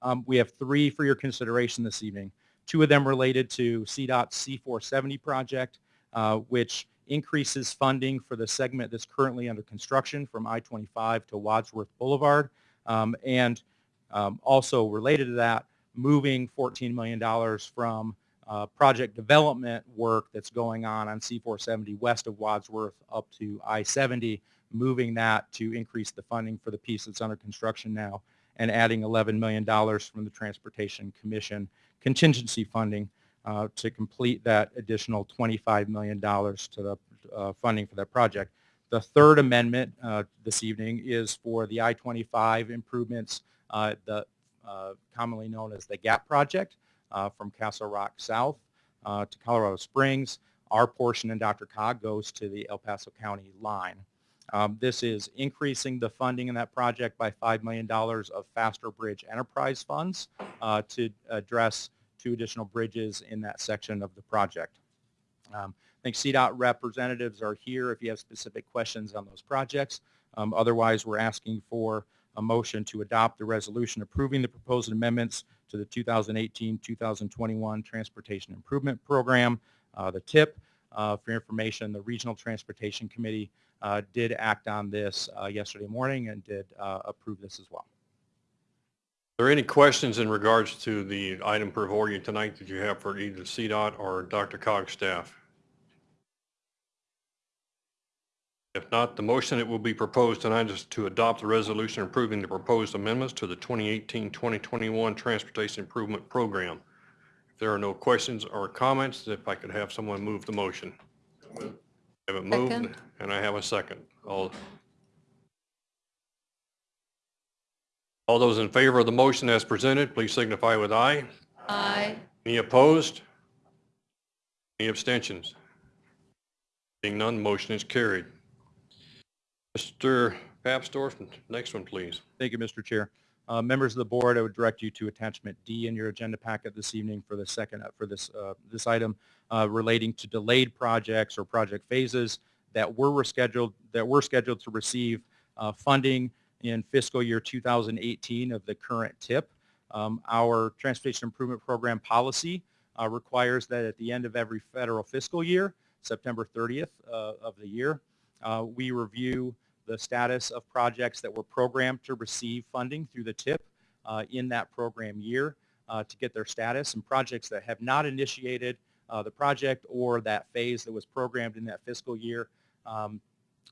Um, we have three for your consideration this evening. Two of them related to CDOT's C470 project, uh, which increases funding for the segment that's currently under construction from I-25 to Wadsworth Boulevard. Um, and um, also related to that, moving $14 million from uh, project development work that's going on on C470 west of Wadsworth up to I-70, moving that to increase the funding for the piece that's under construction now and adding $11 million from the Transportation Commission contingency funding uh, to complete that additional $25 million to the uh, funding for that project. The third amendment uh, this evening is for the I-25 improvements, uh, the uh, commonly known as the GAP project uh, from Castle Rock South uh, to Colorado Springs. Our portion in DRCOG goes to the El Paso County line. Um, This is increasing the funding in that project by $5 million of Faster Bridge Enterprise funds to address two additional bridges in that section of the project. Um, think CDOT representatives are here if you have specific questions on those projects. Um, Otherwise, we're asking for a motion to adopt the resolution approving the proposed amendments to the 2018-2021 Transportation Improvement Program, uh, the TIP. Uh, For information, the Regional Transportation Committee uh, did act on this uh, yesterday morning and did uh, approve this as well. Are there any questions in regards to the item before you tonight that you have for either CDOT or DRCOG staff? If not, the motion that will be proposed tonight is to adopt the resolution approving the proposed amendments to the 2018-2021 Transportation Improvement Program. If there are no questions or comments, if I could have someone move the motion. I Have it moved, Second. and I have a second. All all those in favor of the motion as presented, please signify with aye. Aye. Any opposed? Any abstentions? Being none, the motion is carried. Mr. Papsdorf, next one, please. Thank you, Mr. Chair. Uh, Members of the board, I would direct you to attachment D in your agenda packet this evening for the second, uh, for this, uh, this item uh, relating to delayed projects or project phases that were rescheduled, that were scheduled to receive uh, funding in fiscal year 2018 of the current TIP. Um, Our Transportation Improvement Program policy uh, requires that at the end of every federal fiscal year, September 30th uh, of the year, uh, we review the status of projects that were programmed to receive funding through the TIP uh, in that program year uh, to get their status and projects that have not initiated uh, the project or that phase that was programmed in that fiscal year um,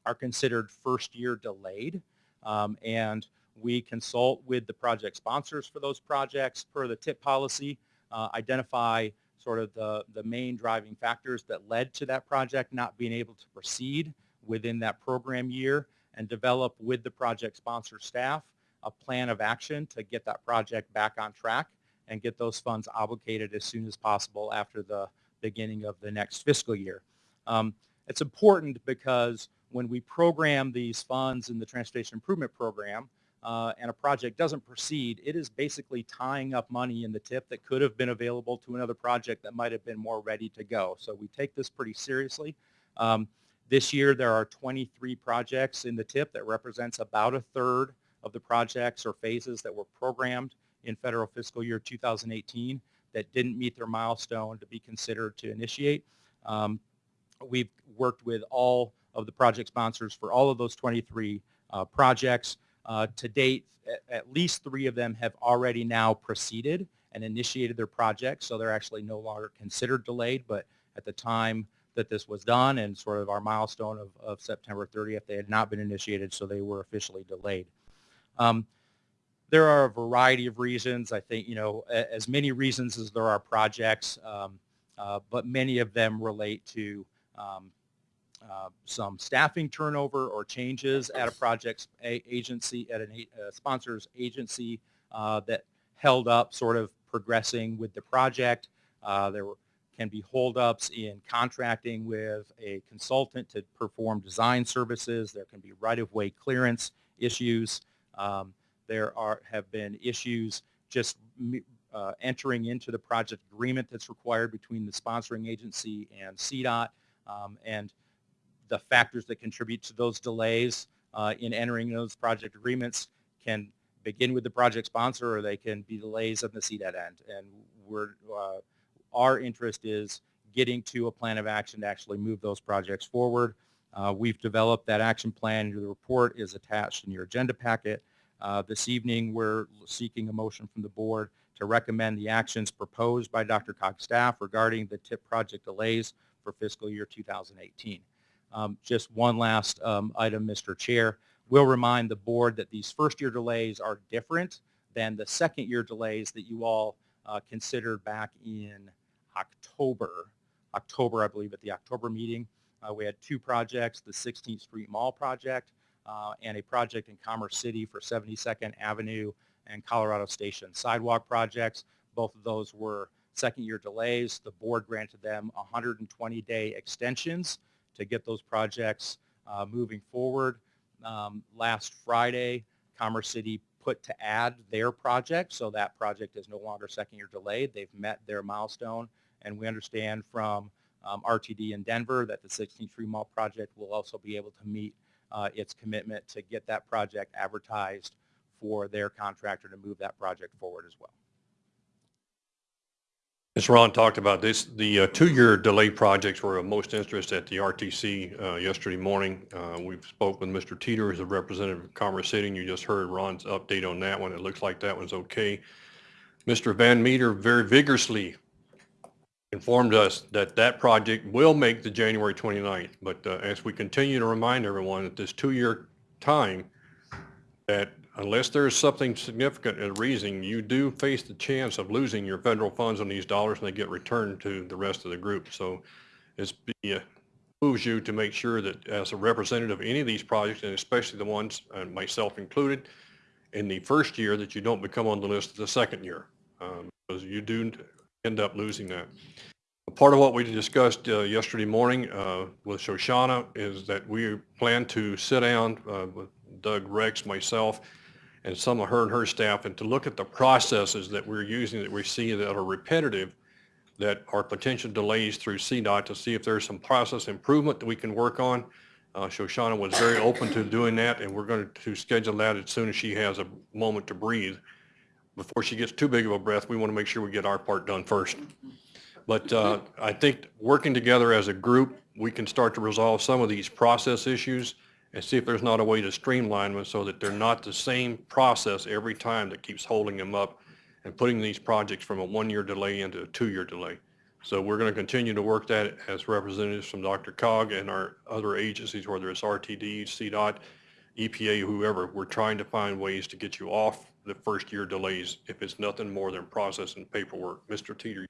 are considered first year delayed. Um, and we consult with the project sponsors for those projects per the TIP policy, uh, identify sort of the, the main driving factors that led to that project not being able to proceed within that program year and develop with the project sponsor staff a plan of action to get that project back on track and get those funds obligated as soon as possible after the beginning of the next fiscal year. Um, it's important because when we program these funds in the Transportation Improvement Program uh, and a project doesn't proceed, it is basically tying up money in the tip that could have been available to another project that might have been more ready to go. So we take this pretty seriously. Um, This year, there are 23 projects in the TIP that represents about a third of the projects or phases that were programmed in federal fiscal year 2018 that didn't meet their milestone to be considered to initiate. Um, We've worked with all of the project sponsors for all of those 23 uh, projects. Uh, To date, at least three of them have already now proceeded and initiated their projects, so they're actually no longer considered delayed, but at the time that this was done and sort of our milestone of, of September 30th, they had not been initiated, so they were officially delayed. Um, there are a variety of reasons. I think, you know, as many reasons as there are projects, um, uh, but many of them relate to um, uh, some staffing turnover or changes at a project's a- agency, at an a- sponsor's agency uh, that held up sort of progressing with the project. Uh, There were can be holdups in contracting with a consultant to perform design services. There can be right-of-way clearance issues. Um, There are, have been issues just uh, entering into the project agreement that's required between the sponsoring agency and CDOT. um, And the factors that contribute to those delays uh, in entering those project agreements can begin with the project sponsor or they can be delays on the CDOT end. And we're, uh, our interest is getting to a plan of action to actually move those projects forward. Uh, We've developed that action plan. The report is attached in your agenda packet. Uh, This evening, we're seeking a motion from the board to recommend the actions proposed by DRCOG's staff regarding the TIP project delays for fiscal year 2018. Um, Just one last um, item, Mr. Chair. We'll remind the board that these first-year delays are different than the second-year delays that you all uh, considered back in October. October, I believe, at the October meeting. Uh, We had two projects, the 16th Street Mall project uh, and a project in Commerce City for 72nd Avenue and Colorado Station sidewalk projects. Both of those were second-year delays. The board granted them 120-day extensions to get those projects uh, moving forward. Um, Last Friday, Commerce City put to add their project, so that project is no longer second-year delayed. They've met their milestone, and we understand from um, RTD in Denver that the 16th Street Mall project will also be able to meet uh, its commitment to get that project advertised for their contractor to move that project forward as well. As Ron talked about this, the uh, two-year delay projects were of most interest at the RTC uh, yesterday morning. Uh, We've spoke with Mr. Teeter, who's a representative of Commerce City, and you just heard Ron's update on that one. It looks like that one's okay. Mr. Van Meter very vigorously informed us that that project will make the January 29th. But uh, as we continue to remind everyone at this two-year time, that unless there's something significant and reason, you do face the chance of losing your federal funds on these dollars and they get returned to the rest of the group. So it's be, uh, behooves you to make sure that as a representative of any of these projects, and especially the ones, and myself included, in the first year, that you don't become on the list the second year, um, because you do end up losing that. Part of what we discussed uh, yesterday morning uh, with Shoshana is that we plan to sit down uh, with Doug Rex, myself, and some of her and her staff, and to look at the processes that we're using that we see that are repetitive, that are potential delays through CDOT to see if there's some process improvement that we can work on. Uh, Shoshana was very open to doing that, and we're going to schedule that as soon as she has a moment to breathe. Before she gets too big of a breath, we want to make sure we get our part done first. But uh, I think working together as a group, we can start to resolve some of these process issues and see if there's not a way to streamline them so that they're not the same process every time that keeps holding them up and putting these projects from a one-year delay into a two-year delay. So we're going to continue to work that as representatives from DRCOG and our other agencies, whether it's RTD, CDOT, EPA, whoever. We're trying to find ways to get you off the first-year delays if it's nothing more than process and paperwork. Mr. Teeter,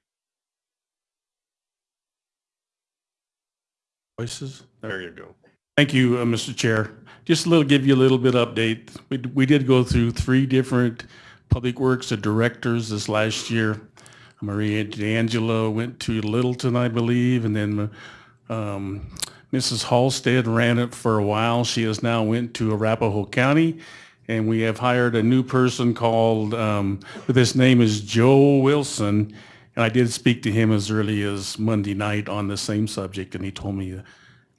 Voices? there you go. Thank you, uh, Mr. Chair. Just a little, give you a little bit update. We, we did go through three different public works directors this last year. Maria D'Angelo went to Littleton, I believe, and then um, Mrs. Halstead ran it for a while. She has now went to Arapahoe County, and we have hired a new person called, um, his name is Joe Wilson, and I did speak to him as early as Monday night on the same subject, and he told me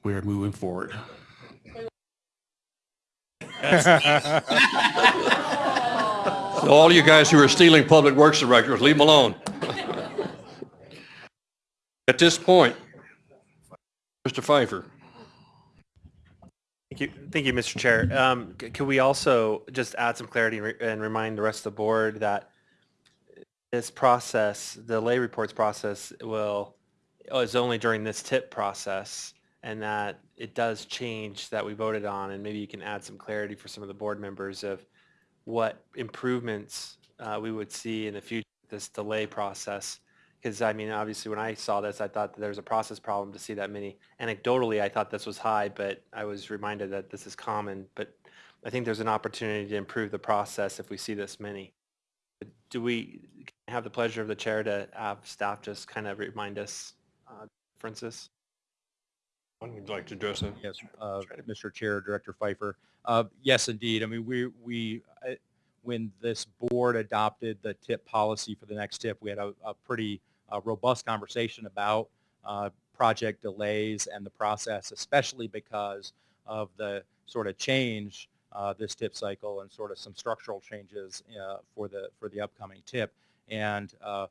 we're moving forward. So all you guys who are stealing Public Works directors, leave them alone. At this point, Mr. Fifer. Thank you, thank you, Mr. Chair. Um, c- Could we also just add some clarity and re- and remind the rest of the board that this process, the lay reports process will, is only during this tip process and that it does change that we voted on and maybe you can add some clarity for some of the board members of what improvements uh, we would see in the future, this delay process. Because I mean, obviously, when I saw this, I thought there was a process problem to see that many. Anecdotally, I thought this was high, but I was reminded that this is common. But I think there's an opportunity to improve the process if we see this many. Do we have the pleasure of the chair to have staff just kind of remind us uh, differences? Would like to address that? Yes, uh, Mr. Chair, Director Fifer. Uh, Yes, indeed. I mean, we, we, uh, when this board adopted the tip policy for the next tip, we had a, a pretty uh, robust conversation about uh, project delays and the process, especially because of the sort of change uh, this tip cycle and sort of some structural changes uh, for the, for the upcoming tip. And uh,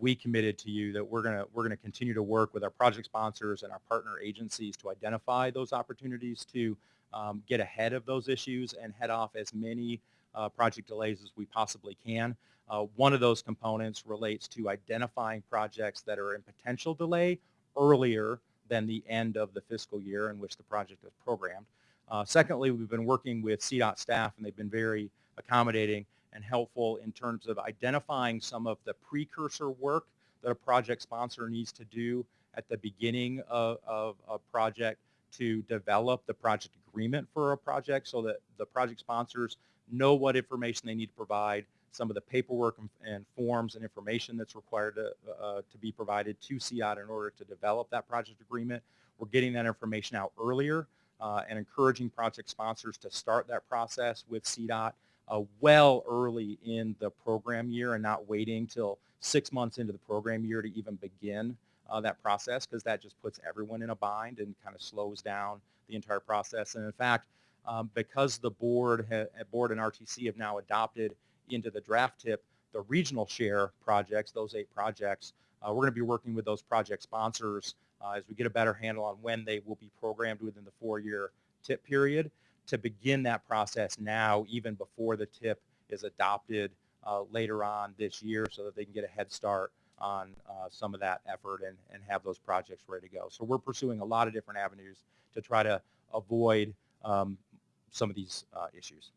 we committed to you that we're going to we're going to continue to work with our project sponsors and our partner agencies to identify those opportunities to um, get ahead of those issues and head off as many uh, project delays as we possibly can. Uh, one of those components relates to identifying projects that are in potential delay earlier than the end of the fiscal year in which the project is programmed. Uh, secondly, we've been working with CDOT staff and they've been very accommodating and helpful in terms of identifying some of the precursor work that a project sponsor needs to do at the beginning of, of a project to develop the project agreement for a project so that the project sponsors know what information they need to provide, some of the paperwork and, and forms and information that's required to, uh, to be provided to CDOT in order to develop that project agreement. We're getting that information out earlier uh, and encouraging project sponsors to start that process with CDOT uh, well early in the program year and not waiting till six months into the program year to even begin uh, that process because that just puts everyone in a bind and kind of slows down the entire process. And in fact, um, because the board, ha- board and RTC have now adopted into the draft tip the regional share projects, those eight projects, uh, we're going to be working with those project sponsors uh, as we get a better handle on when they will be programmed within the four-year tip period to begin that process now, even before the tip is adopted uh, later on this year so that they can get a head start on uh, some of that effort and, and have those projects ready to go. So we're pursuing a lot of different avenues to try to avoid um, some of these uh, issues.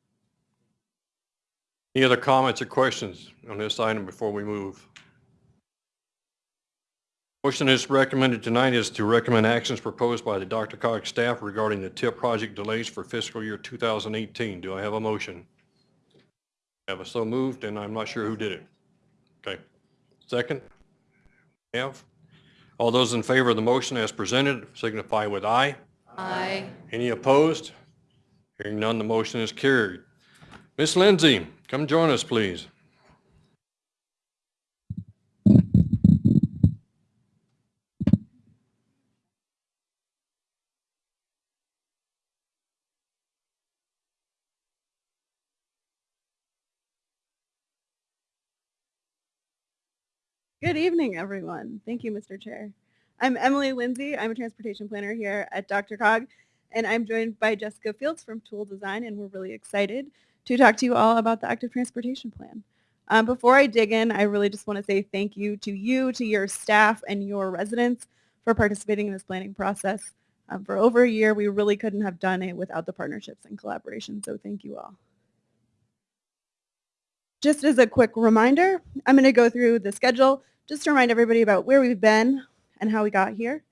Any other comments or questions on this item before we move? Motion is recommended tonight is to recommend actions proposed by the DRCOG staff regarding the TIP project delays for fiscal year 2018. Do I have a motion? Have a so moved, and I'm not sure who did it. Okay. Second? Have? All those in favor of the motion as presented signify with aye. Aye. Any opposed? Hearing none, the motion is carried. Miss Lindsay, come join us, please. Good evening, everyone. Thank you, Mr. Chair. I'm Emily Lindsay. I'm a transportation planner here at DRCOG, and I'm joined by Jessica Fields from Toole Design, and we're really excited to talk to you all about the Active Transportation Plan. Um, before I dig in, I really just want to say thank you to you, to your staff, and your residents for participating in this planning process. Um, for over a year, we really couldn't have done it without the partnerships and collaboration, so thank you all. Just as a quick reminder, I'm going to go through the schedule just to remind everybody about where we've been and how we got here.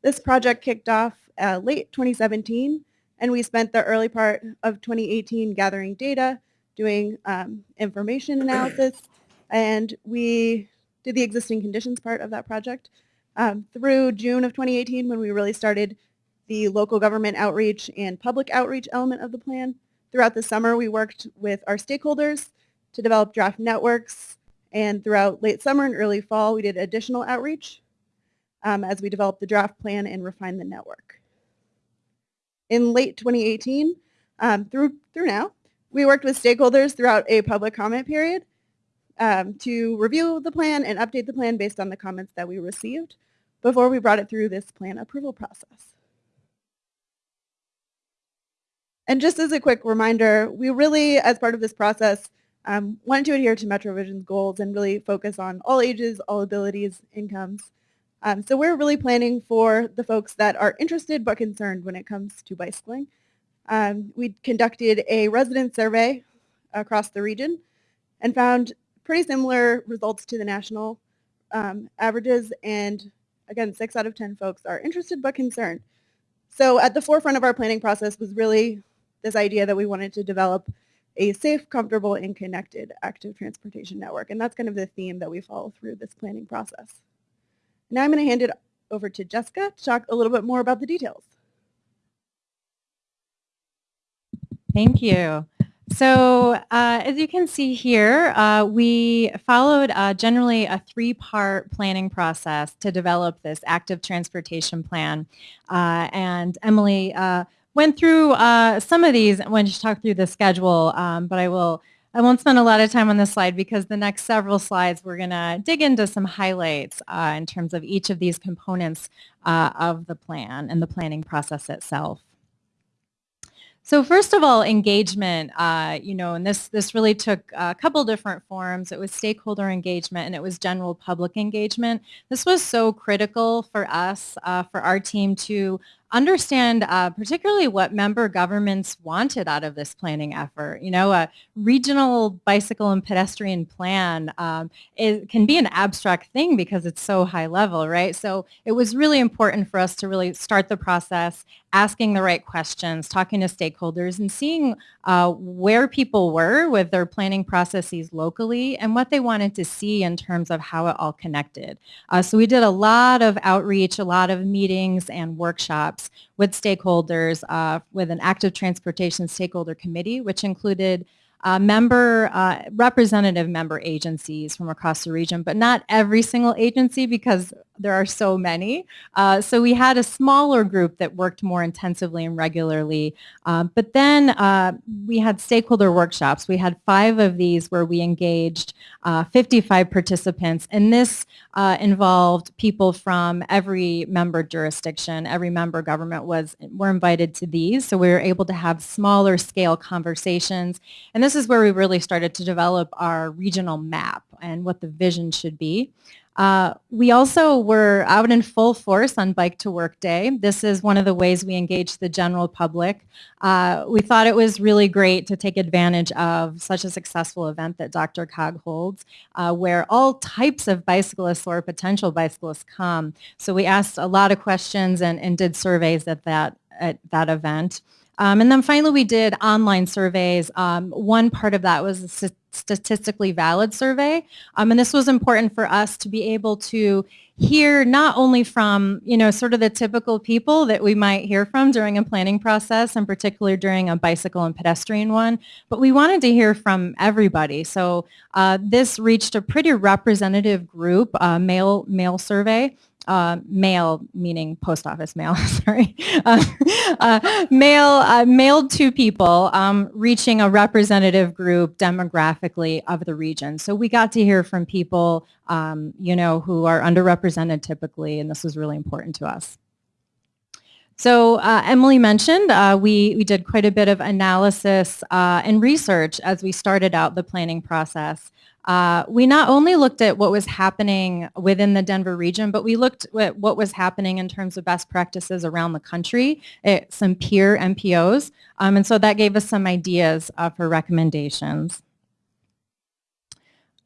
This project kicked off uh, late 2017, and we spent the early part of 2018 gathering data, doing um, information analysis, and we did the existing conditions part of that project. Um, through June of 2018, when we really started the local government outreach and public outreach element of the plan. Throughout the summer, we worked with our stakeholders to develop draft networks, and throughout late summer and early fall, we did additional outreach um, as we developed the draft plan and refined the network. in late 2018 um, through through now. We worked with stakeholders throughout a public comment period um, to review the plan and update the plan based on the comments that we received before we brought it through this plan approval process. And just as a quick reminder, we really, as part of this process, um, wanted to adhere to MetroVision's goals and really focus on all ages, all abilities, incomes. Um, so we're really planning for the folks that are interested but concerned when it comes to bicycling. Um, we conducted a resident survey across the region and found pretty similar results to the national um, averages. And again, six out of 10 folks are interested but concerned. So at the forefront of our planning process was really this idea that we wanted to develop a safe, comfortable, and connected active transportation network. And that's kind of the theme that we follow through this planning process. Now I'm going to hand it over to Jessica to talk a little bit more about the details. Thank you. So uh, as you can see here, uh, we followed uh, generally a three-part planning process to develop this active transportation plan. Uh, and Emily uh, went through uh, some of these when she talked through the schedule, um, but I will I won't spend a lot of time on this slide because the next several slides we're going to dig into some highlights uh, in terms of each of these components uh, of the plan and the planning process itself. So first of all, engagement, uh, you know, and this, this really took a couple different forms. It was stakeholder engagement and it was general public engagement. This was so critical for us, uh, for our team to understand uh, particularly what member governments wanted out of this planning effort. You know, a regional bicycle and pedestrian plan um, can be an abstract thing because it's so high level, right? So it was really important for us to really start the process, asking the right questions, talking to stakeholders, and seeing uh, where people were with their planning processes locally and what they wanted to see in terms of how it all connected. Uh, so we did a lot of outreach, a lot of meetings and workshops with stakeholders uh, with an active transportation stakeholder committee, which included uh, member, uh, representative member agencies from across the region, but not every single agency because there are so many. Uh, so we had a smaller group that worked more intensively and regularly. Um, but then uh, we had stakeholder workshops. We had five of these where we engaged uh, 55 participants. And this uh, involved people from every member jurisdiction. Every member government was were invited to these. So we were able to have smaller scale conversations. And this is where we really started to develop our regional map and what the vision should be. Uh, we also were out in full force on Bike to Work Day. This is one of the ways we engage the general public. Uh, we thought it was really great to take advantage of such a successful event that DRCOG holds, uh, where all types of bicyclists or potential bicyclists come. So we asked a lot of questions and, and did surveys at that, at that event. Um, and then finally, we did online surveys. Um, one part of that was a statistically valid survey. Um, and this was important for us to be able to hear not only from, you know, sort of the typical people that we might hear from during a planning process, and particularly during a bicycle and pedestrian one, but we wanted to hear from everybody. So uh, this reached a pretty representative group, uh, male, mail survey uh, mail, meaning post office mail, [laughs] sorry, uh, uh, mail, uh, mailed to people um, reaching a representative group demographically of the region. So we got to hear from people, um, you know, who are underrepresented typically, and this was really important to us. So uh, Emily mentioned uh, we, we did quite a bit of analysis uh, and research as we started out the planning process. Uh, we not only looked at what was happening within the Denver region, but we looked at what was happening in terms of best practices around the country, at some peer MPOs, um, and so that gave us some ideas uh, for recommendations.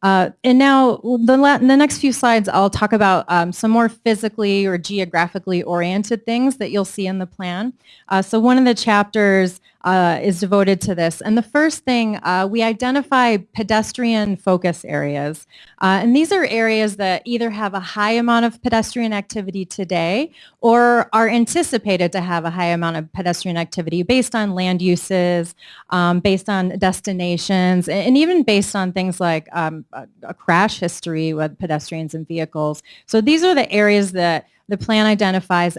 Uh, and now the, the, next few slides, I'll talk about um, some more physically or geographically oriented things that you'll see in the plan. Uh, so one of the chapters uh, is devoted to this. And the first thing, uh, we identify pedestrian focus areas. Uh, and these are areas that either have a high amount of pedestrian activity today or are anticipated to have a high amount of pedestrian activity based on land uses, um, based on destinations, and even based on things like um, a, a crash history with pedestrians and vehicles. So these are the areas that the plan identifies